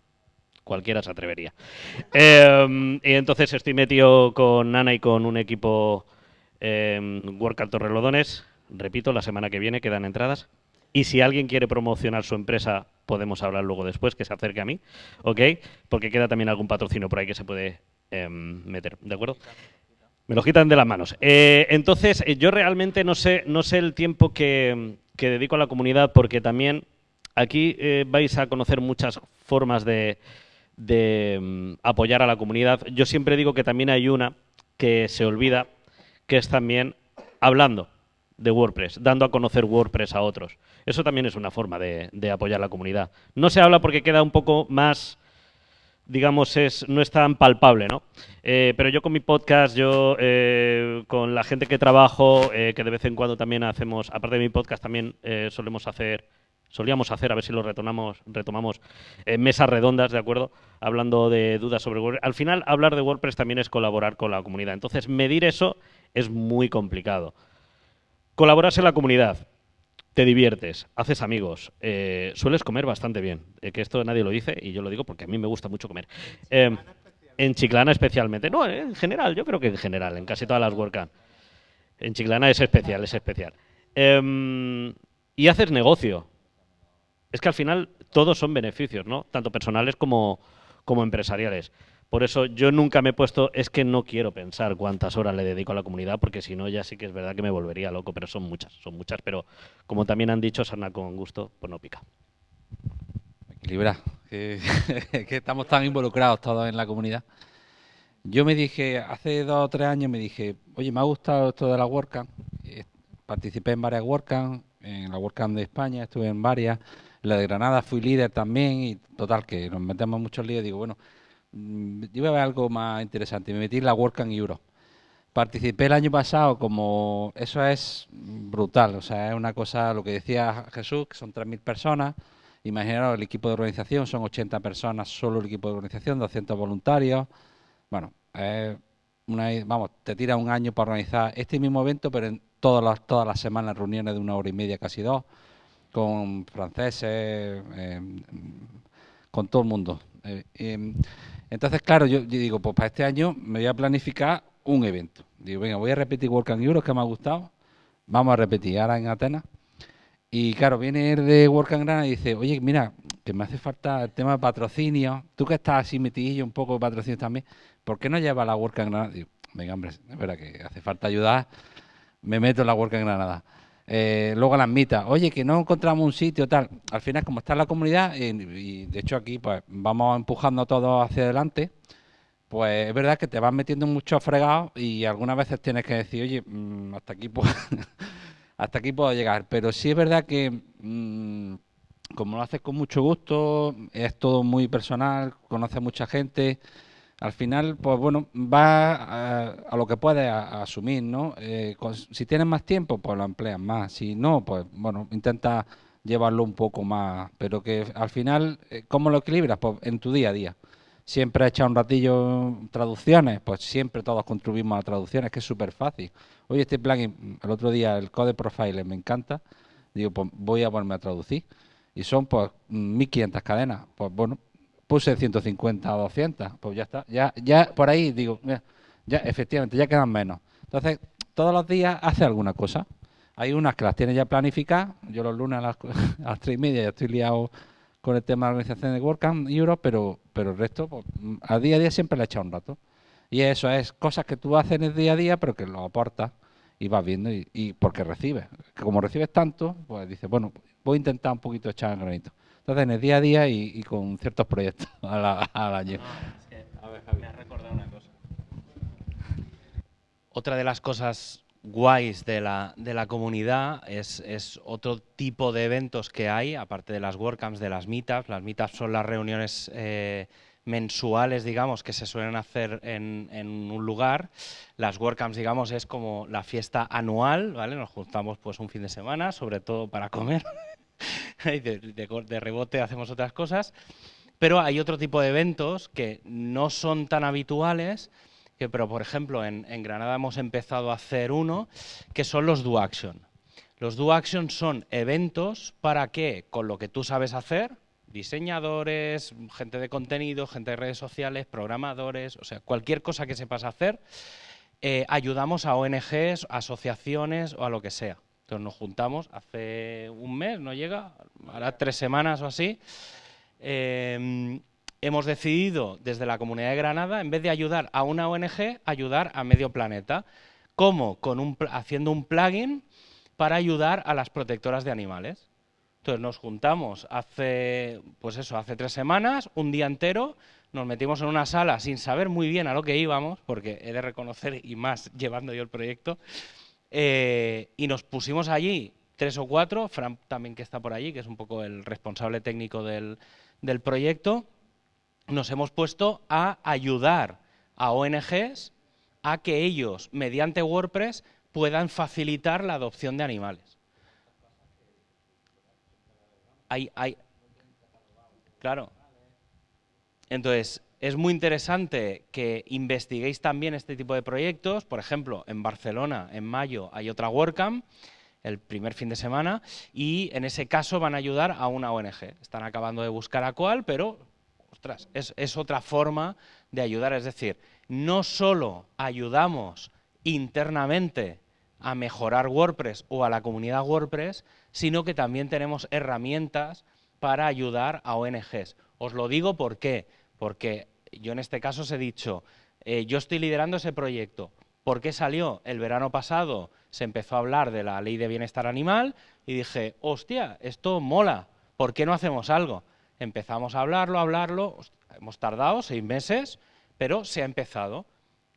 Cualquiera se atrevería. Eh, y entonces estoy metido con Ana y con un equipo eh, Workout Torrelodones. Repito, la semana que viene quedan entradas. Y si alguien quiere promocionar su empresa, podemos hablar luego después, que se acerque a mí, ¿ok? Porque queda también algún patrocinio por ahí que se puede eh, meter, ¿de acuerdo? Me lo quitan de las manos. Eh, entonces, eh, yo realmente no sé, no sé el tiempo que, dedico a la comunidad porque también aquí eh, vais a conocer muchas formas de, um, apoyar a la comunidad. Yo siempre digo que también hay una que se olvida, que es también hablando. de WordPress, dando a conocer WordPress a otros. Eso también es una forma de, apoyar la comunidad. No se habla porque queda un poco más digamos, es, no es tan palpable, ¿no? Eh, pero yo con mi podcast, yo eh, con la gente que trabajo, eh, que de vez en cuando también hacemos, aparte de mi podcast, también solemos hacer, solíamos hacer, a ver si lo retomamos, retomamos mesas redondas, ¿de acuerdo? Hablando de dudas sobre WordPress. Al final, hablar de WordPress también es colaborar con la comunidad. Entonces, medir eso es muy complicado. Colaboras en la comunidad te diviertes, haces amigos, eh, sueles comer bastante bien, eh, que esto nadie lo dice y yo lo digo porque a mí me gusta mucho comer. Eh, en Chiclana especialmente, no, en general, yo creo que en general, en casi todas las WordCamp. En Chiclana es especial, es especial. Em, y haces negocio. Es que al final todos son beneficios, ¿no? Tanto personales como, como empresariales. Por eso yo nunca me he puesto, es que no quiero pensar cuántas horas le dedico a la comunidad, porque si no ya sí que es verdad que me volvería loco, pero son muchas, son muchas, pero como también han dicho, sana con gusto, pues no pica. Equilibra, que, que estamos tan involucrados todos en la comunidad. Yo me dije, hace dos o tres años me dije, oye, me ha gustado esto de la WordCamp, eh, participé en varias WordCamp, en la WordCamp de España estuve en varias, en la de Granada fui líder también y total que nos metemos muchos líos, digo, bueno, iba a ver algo más interesante. Me metí en la WordCamp Europe. Participé el año pasado como... Eso es brutal. O sea, es una cosa, lo que decía Jesús, que son 3.000 personas. Imaginaros, el equipo de organización son 80 personas, solo el equipo de organización, 200 voluntarios. Bueno, una, vamos, te tira un año para organizar este mismo evento, pero en todas las, todas las semanas reuniones de una hora y media, casi dos, con franceses, em, con todo el mundo. Eh, em, entonces, claro, yo, digo, pues para este año me voy a planificar un evento. Digo, venga, voy a repetir Work and Europe, que me ha gustado. Vamos a repetir ahora en Atenas. Y claro, viene el de Work and Granada y dice, oye, mira, que me hace falta el tema de patrocinio. Tú que estás así metidillo un poco de patrocinio también, ¿por qué no llevas la Work and Granada? Digo, venga, hombre, es verdad que hace falta ayudar. Me meto en la Work and Granada. Eh, luego las mitas, oye, que no encontramos un sitio, tal. Al final, como está la comunidad, y, de hecho aquí pues vamos empujando todo hacia adelante, pues es verdad que te vas metiendo mucho fregado y algunas veces tienes que decir, oye, mm, hasta aquí puedo, hasta aquí puedo llegar. Pero sí es verdad que mm, como lo haces con mucho gusto, es todo muy personal, conoces mucha gente al final, pues bueno, va a, lo que puedes asumir, ¿no? Eh, si tienes más tiempo, pues lo empleas más. Si no, pues bueno, intenta llevarlo un poco más. Pero que al final, eh, ¿cómo lo equilibras? Pues en tu día a día. Siempre he echado un ratillo traducciones, pues siempre todos contribuimos a traducciones, que es súper fácil. Oye, este plugin, el otro día, el Code Profile, me encanta. Digo, pues voy a ponerme a traducir. Y son pues 1500 cadenas. Pues bueno, puse 150 o 200, pues ya está. Ya, ya por ahí digo, ya efectivamente, ya quedan menos. Entonces, todos los días hace alguna cosa. Hay unas que las tiene ya planificadas. Yo los lunes a las, a 3 y media ya estoy liado con el tema de la organización de WordCamp Europe, pero, pero el resto, pues, a día a día siempre le he echado un rato. Y eso es cosas que tú haces en el día a día, pero que lo aportas y vas viendo y, y porque recibes. Como recibes tanto, pues dices, bueno, voy a intentar un poquito echar en granito. Entonces, en el día a día y, con ciertos proyectos al, año. a ver, Javi. Me ha recordado una cosa. Otra de las cosas guays de la, de la comunidad es, es, otro tipo de eventos que hay, aparte de las WordCamps, de las meetups. Las meetups son las reuniones eh, mensuales, digamos, que se suelen hacer en, en, un lugar. Las WordCamps, digamos, es como la fiesta anual, ¿vale? Nos juntamos pues un fin de semana, sobre todo para comer. de, rebote hacemos otras cosas, pero hay otro tipo de eventos que no son tan habituales, que, pero por ejemplo en, Granada hemos empezado a hacer uno, que son los Do Action. Los Do Action son eventos para que, con lo que tú sabes hacer, diseñadores, gente de contenido, gente de redes sociales, programadores, o sea, cualquier cosa que sepas hacer, eh, ayudamos a ONGs, asociaciones o a lo que sea. Entonces nos juntamos hace un mes, no llega, ahora tres semanas o así. Em, hemos decidido desde la Comunidad de Granada, en vez de ayudar a una ONG, ayudar a medio planeta. ¿Cómo? Con un, haciendo un plugin para ayudar a las protectoras de animales. Entonces nos juntamos hace, pues eso, hace tres semanas, un día entero, nos metimos en una sala sin saber muy bien a lo que íbamos, porque he de reconocer, y más llevando yo el proyecto, eh, y nos pusimos allí tres o cuatro, Fran también que está por allí, que es un poco el responsable técnico del, del proyecto, nos hemos puesto a ayudar a ONGs a que ellos, mediante WordPress, puedan facilitar la adopción de animales. Hay, hay, claro. Entonces, es muy interesante que investiguéis también este tipo de proyectos. Por ejemplo, en Barcelona, en mayo, hay otra WordCamp, el primer fin de semana, y en ese caso van a ayudar a una ONG. Están acabando de buscar a cuál, pero, ostras, es, es otra forma de ayudar. Es decir, no solo ayudamos internamente a mejorar WordPress o a la comunidad WordPress, sino que también tenemos herramientas para ayudar a ONGs. Os lo digo ¿por qué? Porque yo en este caso os he dicho, eh, yo estoy liderando ese proyecto. ¿Por qué salió? El verano pasado se empezó a hablar de la ley de bienestar animal y dije, hostia, esto mola, ¿por qué no hacemos algo? Empezamos a hablarlo, a hablarlo, hemos tardado seis meses, pero se ha empezado.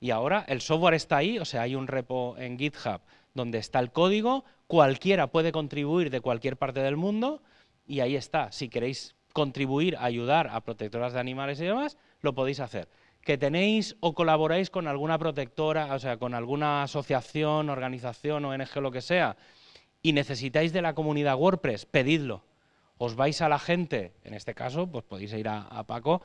Y ahora el software está ahí, o sea, hay un repo en GitHub donde está el código, cualquiera puede contribuir de cualquier parte del mundo y ahí está. Si queréis contribuir, ayudar a protectoras de animales y demás, lo podéis hacer. Que tenéis o colaboráis con alguna protectora, o sea, con alguna asociación, organización, ONG, lo que sea, y necesitáis de la comunidad WordPress, pedidlo os vais a la gente, en este caso, pues podéis ir a, Paco,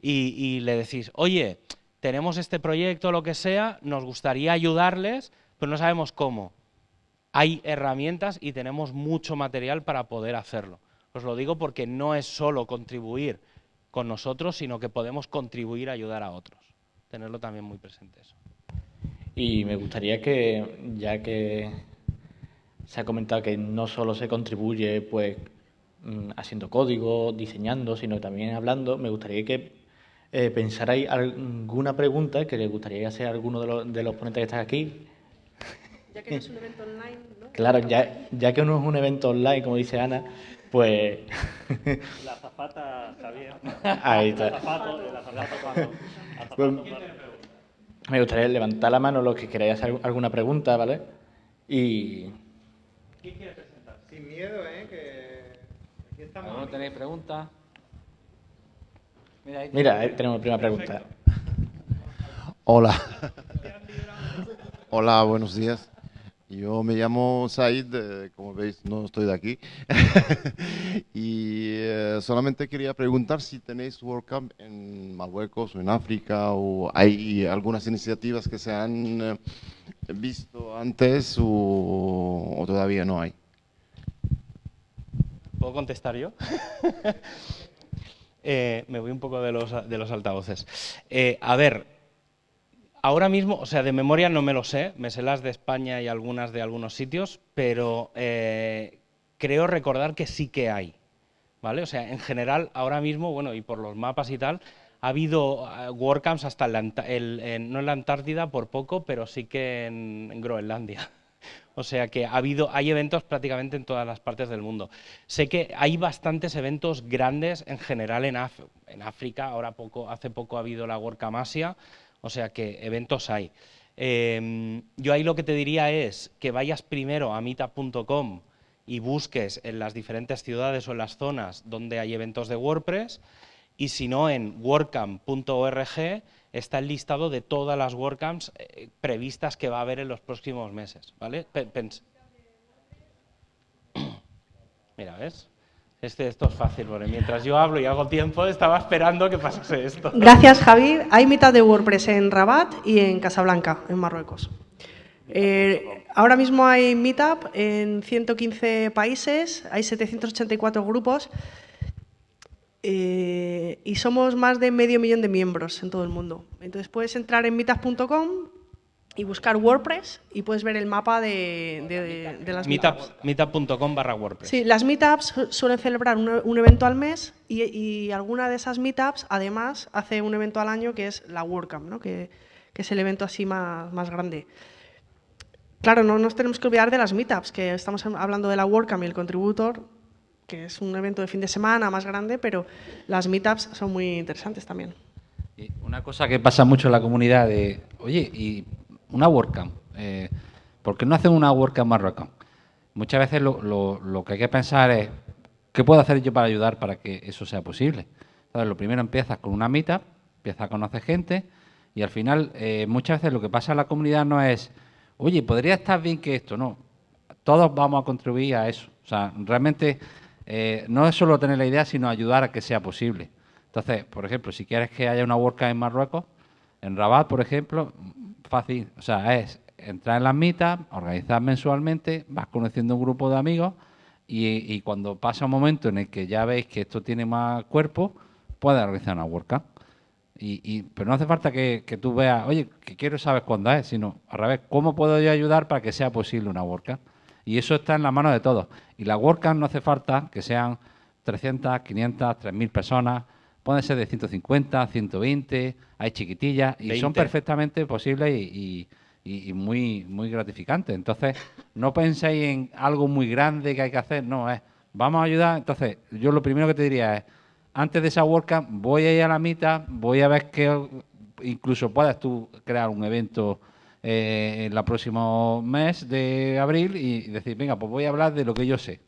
y, le decís, oye, tenemos este proyecto, lo que sea, nos gustaría ayudarles, pero no sabemos cómo. Hay herramientas y tenemos mucho material para poder hacerlo. Os lo digo porque no es solo contribuir con nosotros, sino que podemos contribuir a ayudar a otros. Tenerlo también muy presente eso. Y me gustaría que, ya que se ha comentado que no solo se contribuye pues Mm, haciendo código, diseñando, sino también hablando, me gustaría que eh, pensarais alguna pregunta que le gustaría hacer a alguno de los, de los ponentes que están aquí. Ya que no es un evento online, ¿no? Claro, ya, ya que no es un evento online, como dice Ana, pues... La zafata, Javier. Ahí está. Pues, me gustaría levantar la mano los que queráis hacer alguna pregunta, ¿vale? Y... ¿Quién quiere presentar? Sin miedo, ¿eh? Que ¿No tenéis preguntas? Mira, ahí, tenemos la primera pregunta. Hola. Hola, buenos días. Yo me llamo Said, eh, como veis no estoy de aquí. y eh, solamente quería preguntar si tenéis WordCamp en Marruecos o en África o hay algunas iniciativas que se han eh, visto antes o todavía no hay. ¿Puedo contestar yo? Me voy un poco de los, de los altavoces. A ver, ahora mismo, o sea, de memoria no me lo sé, me sé las de España y algunas de algunos sitios, pero eh, creo recordar que sí que hay. ¿Vale? O sea, en general, ahora mismo, bueno, y por los mapas y tal, ha habido WordCamps hasta el, no en la Antártida por poco, pero sí que en Groenlandia. O sea que ha habido, hay eventos prácticamente en todas las partes del mundo. Sé que hay bastantes eventos grandes en general en, África, ahora poco, hace poco ha habido la WordCamp Asia, o sea que eventos hay. Em, yo ahí lo que te diría es que vayas primero a meetup.com y busques en las diferentes ciudades o en las zonas donde hay eventos de WordPress y si no en wordcamp.org está el listado de todas las WordCamps eh, previstas que va a haber en los próximos meses. ¿vale? Mira, ¿ves? Este, esto es fácil, porque mientras yo hablo y hago tiempo, estaba esperando que pasase esto. Gracias, Javi. Hay mitad de WordPress en Rabat y en Casablanca, en Marruecos. Eh, ahora mismo hay Meetup en 115 países, hay 784 grupos eh, y somos más de medio millón de miembros en todo el mundo. Entonces puedes entrar en meetup.com y buscar WordPress y puedes ver el mapa de, las meetups. Meetup.com barra WordPress. Sí, las meetups suelen celebrar un, evento al mes y, alguna de esas meetups además hace un evento al año que es la WordCamp, ¿no? que, es el evento así más, más grande. Claro, no nos tenemos que olvidar de las meetups, que estamos hablando de la WordCamp y el contributor, que es un evento de fin de semana más grande, pero las meetups son muy interesantes también. una cosa que pasa mucho en la comunidad de, oye, y una WordCamp, eh, ¿por qué no hacen una WordCamp Marruecos? Muchas veces lo, lo- que hay que pensar es, ¿qué puedo hacer yo para ayudar para que eso sea posible? Entonces, lo primero empiezas con una mitad, empiezas a conocer gente y al final eh, muchas veces lo que pasa en la comunidad no es, oye, podría estar bien que esto, no. Todos vamos a contribuir a eso. O sea, realmente eh, no es solo tener la idea, sino ayudar a que sea posible. Entonces, por ejemplo, si quieres que haya una WordCamp en Marruecos, en Rabat, por ejemplo, fácil. O sea, es entrar en las mitas, organizar mensualmente, vas conociendo un grupo de amigos y, y cuando pasa un momento en el que ya veis que esto tiene más cuerpo, puedes organizar una WordCamp. Y, y- pero no hace falta que, que tú veas, oye, que quiero saber cuándo es, sino al revés, ¿cómo puedo yo ayudar para que sea posible una WordCamp? Y eso está en la mano de todos. Y la WordCamp no hace falta que sean 300, 500, 3.000 personas, pueden ser de 150, 120, hay chiquitillas y son 20. perfectamente posibles y, y- y- y muy, muy gratificantes. Entonces, no penséis en algo muy grande que hay que hacer, no, es, vamos a ayudar. Entonces, yo lo primero que te diría es, antes de esa WordCamp voy a ir a la mitad, voy a ver que incluso puedas tú crear un evento eh, en el próximo mes de abril y decir, venga, pues voy a hablar de lo que yo sé.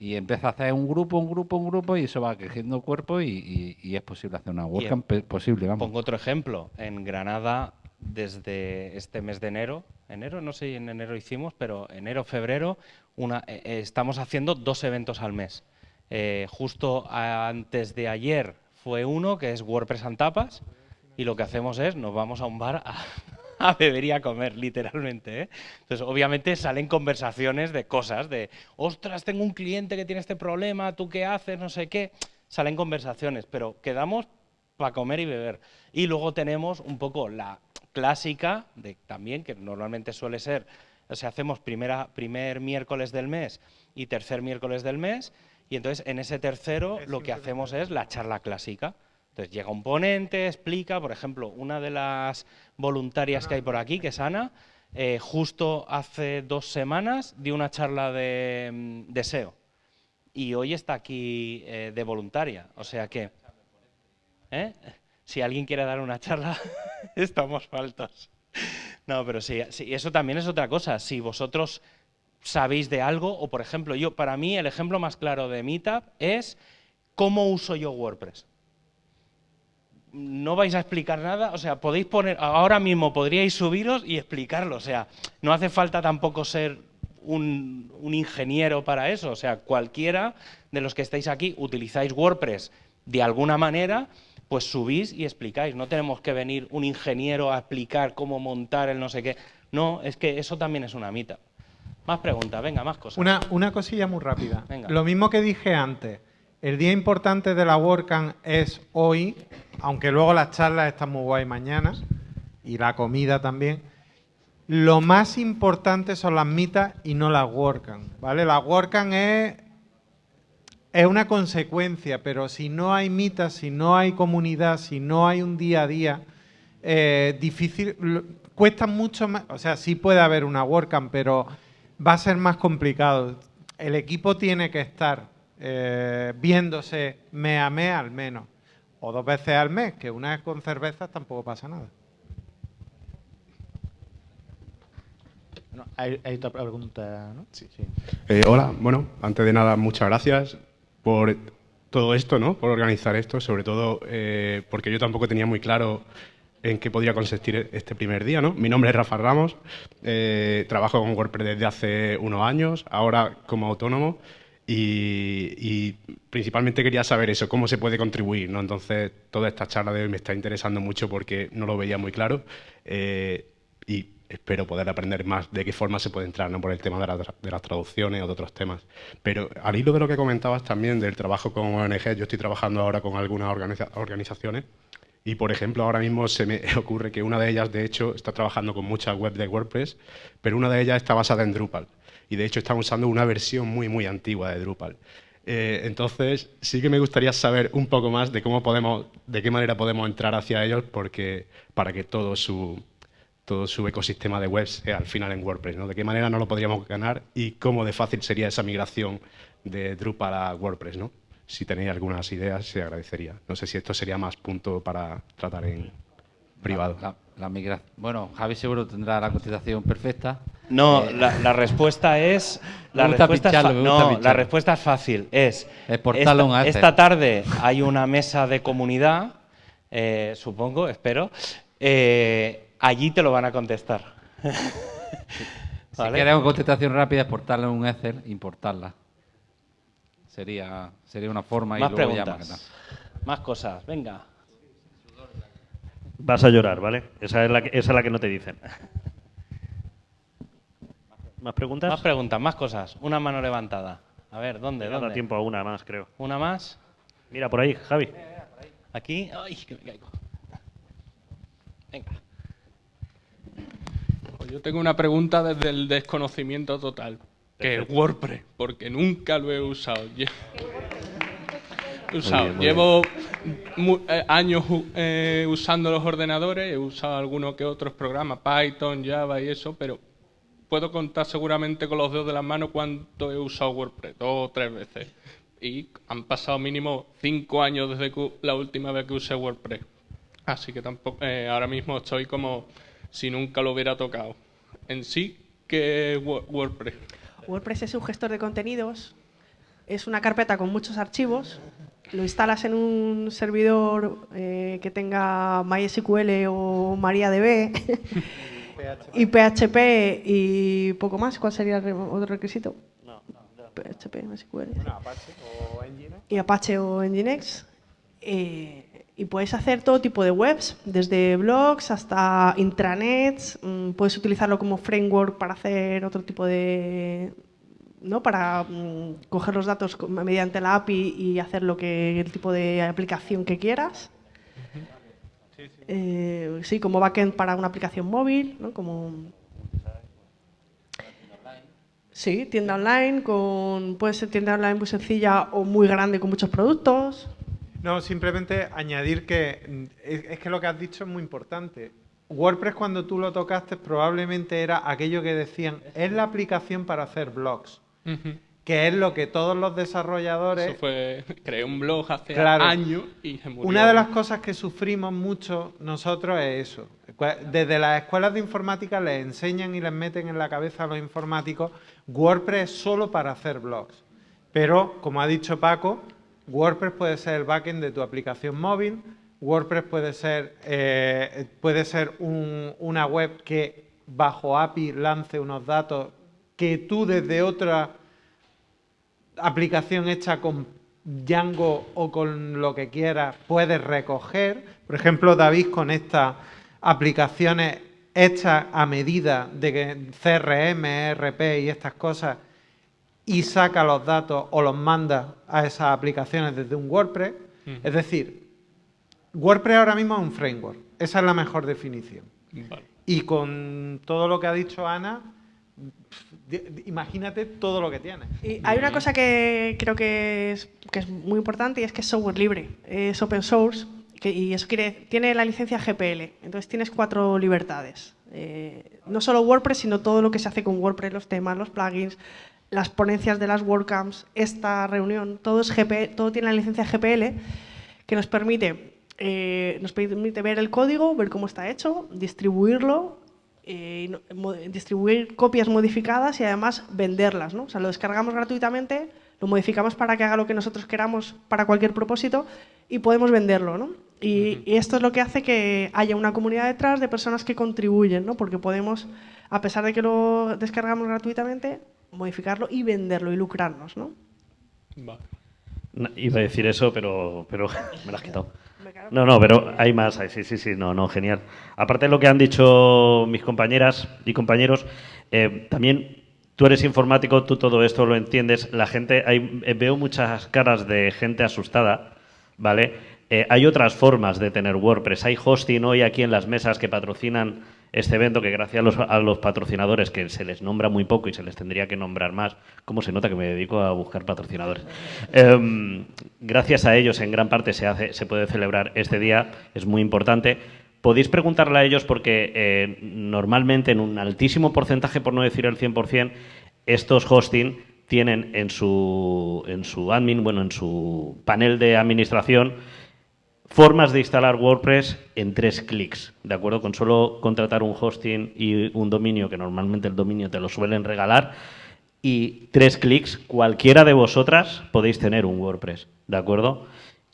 Y empieza a hacer un grupo, un grupo, un grupo y eso va creciendo cuerpo y, y- y es posible hacer una WordCamp posible, vamos. Pongo otro ejemplo. En Granada, desde este mes de enero, enero, no sé si en enero hicimos, pero enero, febrero, una, eh, eh, estamos haciendo dos eventos al mes. Eh, justo antes de ayer fue uno que es WordPress and Tapas y lo que hacemos es nos vamos a un bar a, a beber y a comer, literalmente. ¿eh? Entonces, obviamente salen conversaciones de cosas, de, ostras, tengo un cliente que tiene este problema, ¿tú qué haces? No sé qué. Salen conversaciones, pero quedamos para comer y beber. Y luego tenemos un poco la clásica, de, también, que normalmente suele ser, o sea, hacemos primera, primer miércoles del mes y tercer miércoles del mes, y entonces en ese tercero lo que hacemos es la charla clásica. Entonces llega un ponente, explica, por ejemplo, una de las voluntarias que hay por aquí, que es Ana, eh, justo hace dos semanas dio una charla de, mm, de SEO y hoy está aquí eh, de voluntaria. O sea que, ¿eh? si alguien quiere dar una charla, estamos faltos. No, pero sí, sí, eso también es otra cosa. Si vosotros sabéis de algo, o por ejemplo, yo, para mí el ejemplo más claro de Meetup es cómo uso yo WordPress. No vais a explicar nada, o sea, podéis poner, ahora mismo podríais subiros y explicarlo, o sea, no hace falta tampoco ser un, un ingeniero para eso, o sea, cualquiera de los que estáis aquí utilizáis WordPress de alguna manera, pues subís y explicáis. No tenemos que venir un ingeniero a explicar cómo montar el no sé qué. No, es que eso también es una mitad. Más preguntas, venga, más cosas. Una, una cosilla muy rápida. Venga. Lo mismo que dije antes. El día importante de la WordCamp es hoy, aunque luego las charlas están muy guay mañana y la comida también. Lo más importante son las mitas y no las WordCamp, ¿vale? La WordCamp es, es una consecuencia, pero si no hay mitas, si no hay comunidad, si no hay un día a día, eh, difícil, cuesta mucho más, o sea, sí puede haber una WordCamp, pero va a ser más complicado. El equipo tiene que estar eh, viéndose mes a mes al menos, o dos veces al mes, que una vez con cervezas tampoco pasa nada. Bueno, hay, hay otra pregunta, ¿no? Sí. Eh, hola, bueno, antes de nada, muchas gracias por todo esto, ¿no? Por organizar esto, sobre todo eh, porque yo tampoco tenía muy claro en qué podría consistir este primer día, ¿no? Mi nombre es Rafa Ramos, eh, trabajo con WordPress desde hace unos años, ahora como autónomo y, principalmente quería saber eso, cómo se puede contribuir, ¿no? Entonces, toda esta charla de hoy me está interesando mucho porque no lo veía muy claro eh, y espero poder aprender más de qué forma se puede entrar, ¿no? Por el tema de las traducciones o de otros temas. Pero al hilo de lo que comentabas también del trabajo con ONG, yo estoy trabajando ahora con algunas organiza- organizaciones y, por ejemplo, ahora mismo se me ocurre que una de ellas, de hecho, está trabajando con muchas webs de WordPress, pero una de ellas está basada en Drupal. Y, de hecho, están usando una versión muy, muy antigua de Drupal. Eh, entonces, sí que me gustaría saber un poco más de cómo podemos, de qué manera podemos entrar hacia ellos, porque para que todo su, todo su ecosistema de webs sea al final en WordPress, ¿no? De qué manera no lo podríamos ganar y cómo de fácil sería esa migración de Drupal a WordPress, ¿no? Si tenéis algunas ideas, se agradecería. No sé si esto sería más punto para tratar en privado. La, Bueno, Javi seguro tendrá la contestación perfecta. No, Eh, la, la respuesta es. La Me gusta respuesta es picharlo, fa- me gusta no, la picharlo. respuesta es fácil. Es. Esta, esta tarde hay una mesa de comunidad, eh, supongo, espero. eh, allí te lo van a contestar. Si una contestación rápida, exportarla en un Excel, importarla. Sería, sería una forma Más y luego ya preguntas. maquetar. Más cosas, venga. Vas a llorar, ¿vale? Esa es la que, esa es la que no te dicen. ¿Más preguntas? Más preguntas, más cosas. Una mano levantada. A ver, ¿dónde? Me da ¿Dónde? tiempo a una más, creo. ¿Una más? Mira, por ahí, Javi. Aquí. ¡Ay, que me caigo! Venga. Pues yo tengo una pregunta desde el desconocimiento total, que es WordPress, porque nunca lo he usado. Lle- Usado. bien, muy Llevo mu- eh, años eh, usando los ordenadores, he usado algunos que otros programas, Python, Java y eso, pero puedo contar seguramente con los dedos de las manos cuánto he usado WordPress, dos o tres veces. Y han pasado mínimo cinco años desde que la última vez que usé WordPress. Así que tampoco, eh, ahora mismo estoy como si nunca lo hubiera tocado. En sí, ¿qué es Wo- WordPress? WordPress es un gestor de contenidos, es una carpeta con muchos archivos, lo instalas en un servidor eh, que tenga MySQL o MariaDB y PHP y poco más. ¿Cuál sería el otro requisito? PHP, MySQL. Apache o Nginx. y Apache o Nginx. eh, y puedes hacer todo tipo de webs, desde blogs hasta intranets. mm, puedes utilizarlo como framework para hacer otro tipo de. ¿No? Para mm, coger los datos mediante la API y hacer lo que el tipo de aplicación que quieras. Eh, sí, como backend para una aplicación móvil, ¿no? Como Sí, tienda online, con, puede ser tienda online muy sencilla o muy grande con muchos productos. No, simplemente añadir que mm, es, es que lo que has dicho es muy importante. WordPress cuando tú lo tocaste probablemente era aquello que decían, es la aplicación para hacer blogs, Que es lo que todos los desarrolladores... Eso fue, creé un blog hace Claro. años y se murió. Una de las cosas que sufrimos mucho nosotros es eso. Desde las escuelas de informática les enseñan y les meten en la cabeza a los informáticos WordPress es solo para hacer blogs. Pero, como ha dicho Paco, WordPress puede ser el backend de tu aplicación móvil, WordPress puede ser, eh, puede ser un- una web que bajo API lance unos datos que tú desde otra aplicación hecha con Django o con lo que quieras puedes recoger. Por ejemplo, David con estas aplicaciones hechas a medida de que CRM, ERP y estas cosas y saca los datos o los manda a esas aplicaciones desde un WordPress. Es decir, WordPress ahora mismo es un framework. Esa es la mejor definición. Vale. Y con todo lo que ha dicho Ana, imagínate todo lo que tiene. Y hay una cosa que creo que es, que es muy importante y es que es software libre, es open source que- y eso quiere, tiene la licencia GPL, entonces tienes cuatro libertades. Eh, no solo WordPress, sino todo lo que se hace con WordPress, los temas, los plugins, las ponencias de las WordCamps, esta reunión, todo, es GP, todo tiene la licencia GPL que nos permite, eh, nos permite ver el código, ver cómo está hecho, distribuirlo, eh, distribuir copias modificadas y además venderlas. ¿no? O sea, lo descargamos gratuitamente, lo modificamos para que haga lo que nosotros queramos para cualquier propósito y podemos venderlo. ¿no? Y, y esto es lo que hace que haya una comunidad detrás de personas que contribuyen, ¿no? porque podemos, a pesar de que lo descargamos gratuitamente, modificarlo y venderlo y lucrarnos. No, Iba a decir eso, pero, pero me lo has quitado. No, no, pero hay más. Sí, sí, sí, no, no, genial. Aparte de lo que han dicho mis compañeras y compañeros, eh, también tú eres informático, tú todo esto lo entiendes. La gente, hay, eh, veo muchas caras de gente asustada, ¿vale? Eh, hay otras formas de tener WordPress. Hay hosting hoy aquí en las mesas que patrocinan este evento, que gracias a los, a los patrocinadores, que se les nombra muy poco y se les tendría que nombrar más, ¿cómo se nota que me dedico a buscar patrocinadores? Em, gracias a ellos, en gran parte, se, hace, se puede celebrar este día, es muy importante. Podéis preguntarle a ellos porque eh, normalmente en un altísimo porcentaje, por no decir el 100%, estos hosting tienen en su, en su admin, bueno, en su panel de administración, formas de instalar WordPress en tres clics, ¿de acuerdo? Con solo contratar un hosting y un dominio, que normalmente el dominio te lo suelen regalar, y tres clics, cualquiera de vosotras podéis tener un WordPress, ¿de acuerdo?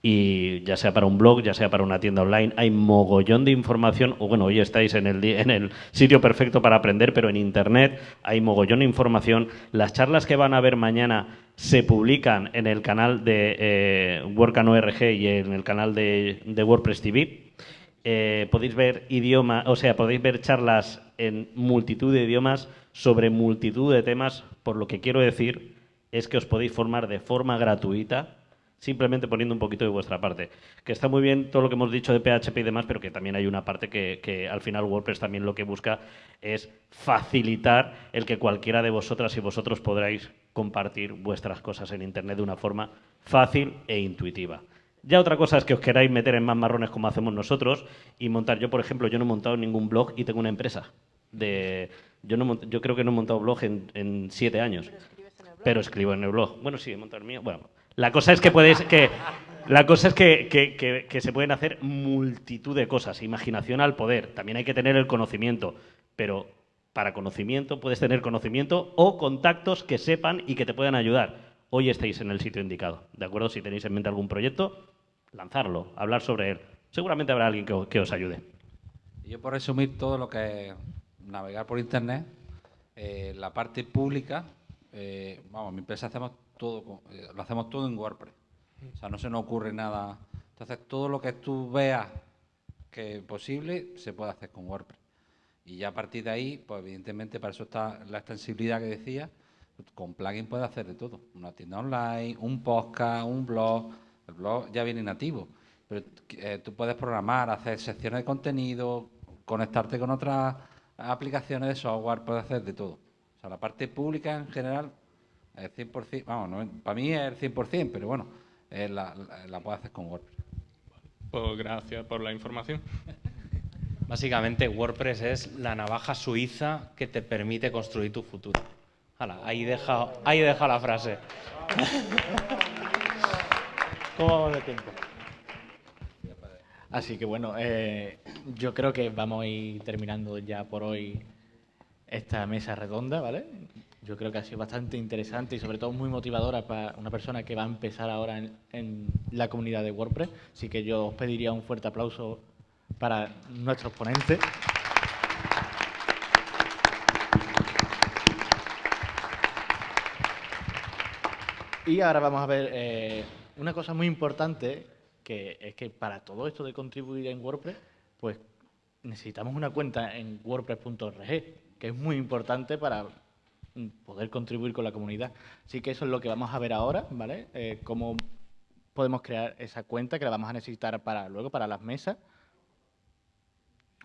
Y ya sea para un blog, ya sea para una tienda online, hay mogollón de información, o bueno, hoy estáis en el, en el sitio perfecto para aprender, pero en Internet hay mogollón de información. Las charlas que van a ver mañana se publican en el canal de eh, WordCamp.org y en el canal de, WordPress TV. Eh, podéis ver idioma, o sea, podéis ver charlas en multitud de idiomas sobre multitud de temas, por lo que quiero decir es que os podéis formar de forma gratuita simplemente poniendo un poquito de vuestra parte. Que está muy bien todo lo que hemos dicho de PHP y demás, pero que también hay una parte que, al final WordPress también lo que busca es facilitar el que cualquiera de vosotras y vosotros podráis compartir vuestras cosas en Internet de una forma fácil e intuitiva. Ya otra cosa es que os queráis meter en más marrones como hacemos nosotros y montar. Yo, por ejemplo, yo no he montado ningún blog y tengo una empresa. De, yo, no, yo creo que no he montado blog en, siete años. Escribo en el blog. Bueno, sí, he montado mío. Bueno, la cosa es que puedes que la cosa es que, se pueden hacer multitud de cosas, imaginación al poder. También hay que tener el conocimiento, pero para conocimiento puedes tener conocimiento o contactos que sepan y que te puedan ayudar. Hoy estáis en el sitio indicado, ¿de acuerdo? Si tenéis en mente algún proyecto, lanzarlo, hablar sobre él. Seguramente habrá alguien que, os ayude. Yo por resumir todo lo que es navegar por Internet, eh, la parte pública, eh, vamos, mi empresa hacemos todo, eh, lo hacemos todo en WordPress. O sea, no se nos ocurre nada. Entonces, todo lo que tú veas que es posible, se puede hacer con WordPress. Y ya a partir de ahí, pues evidentemente para eso está la extensibilidad que decía. Con plugin puedes hacer de todo. Una tienda online, un podcast, un blog. El blog ya viene nativo. Pero eh, tú puedes programar, hacer secciones de contenido, conectarte con otras aplicaciones de software, puedes hacer de todo. Sea, la parte pública en general el 100%, vamos, para mí es el 100%, pero bueno, la, la, puedo hacer con WordPress. Pues gracias por la información. Básicamente WordPress es la navaja suiza que te permite construir tu futuro. ahí deja, ahí deja la frase. ¿Cómo vamos de tiempo? Así que bueno, eh, yo creo que vamos a ir terminando ya por hoy esta mesa redonda, ¿vale? yo creo que ha sido bastante interesante y sobre todo muy motivadora para una persona que va a empezar ahora en, la comunidad de WordPress. Así que yo os pediría un fuerte aplauso para nuestros ponentes. Y ahora vamos a ver eh, una cosa muy importante, que es que para todo esto de contribuir en WordPress, pues necesitamos una cuenta en wordpress.org, que es muy importante para poder contribuir con la comunidad. Así que eso es lo que vamos a ver ahora, ¿vale? Eh, cómo podemos crear esa cuenta que la vamos a necesitar para luego para las mesas,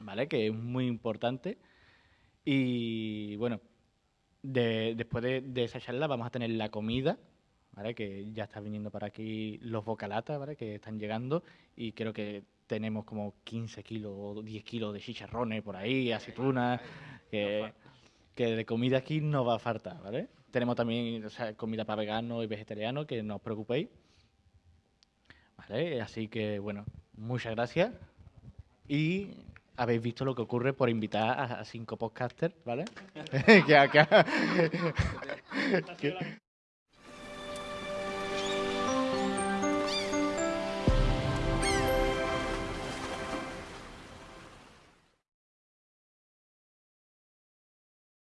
¿vale? Que es muy importante. Y bueno, después de, esa charla vamos a tener la comida, ¿vale? Que ya está viniendo para aquí los bocalatas, ¿vale? Que están llegando y creo que tenemos como 15 kilos o 10 kilos de chicharrones por ahí, aceitunas, que que de comida aquí no va a faltar, ¿vale? Tenemos también comida para veganos y vegetarianos, que no os preocupéis. ¿Vale? Así que, bueno, muchas gracias. Y habéis visto lo que ocurre por invitar a, cinco podcasters, ¿vale? que acá...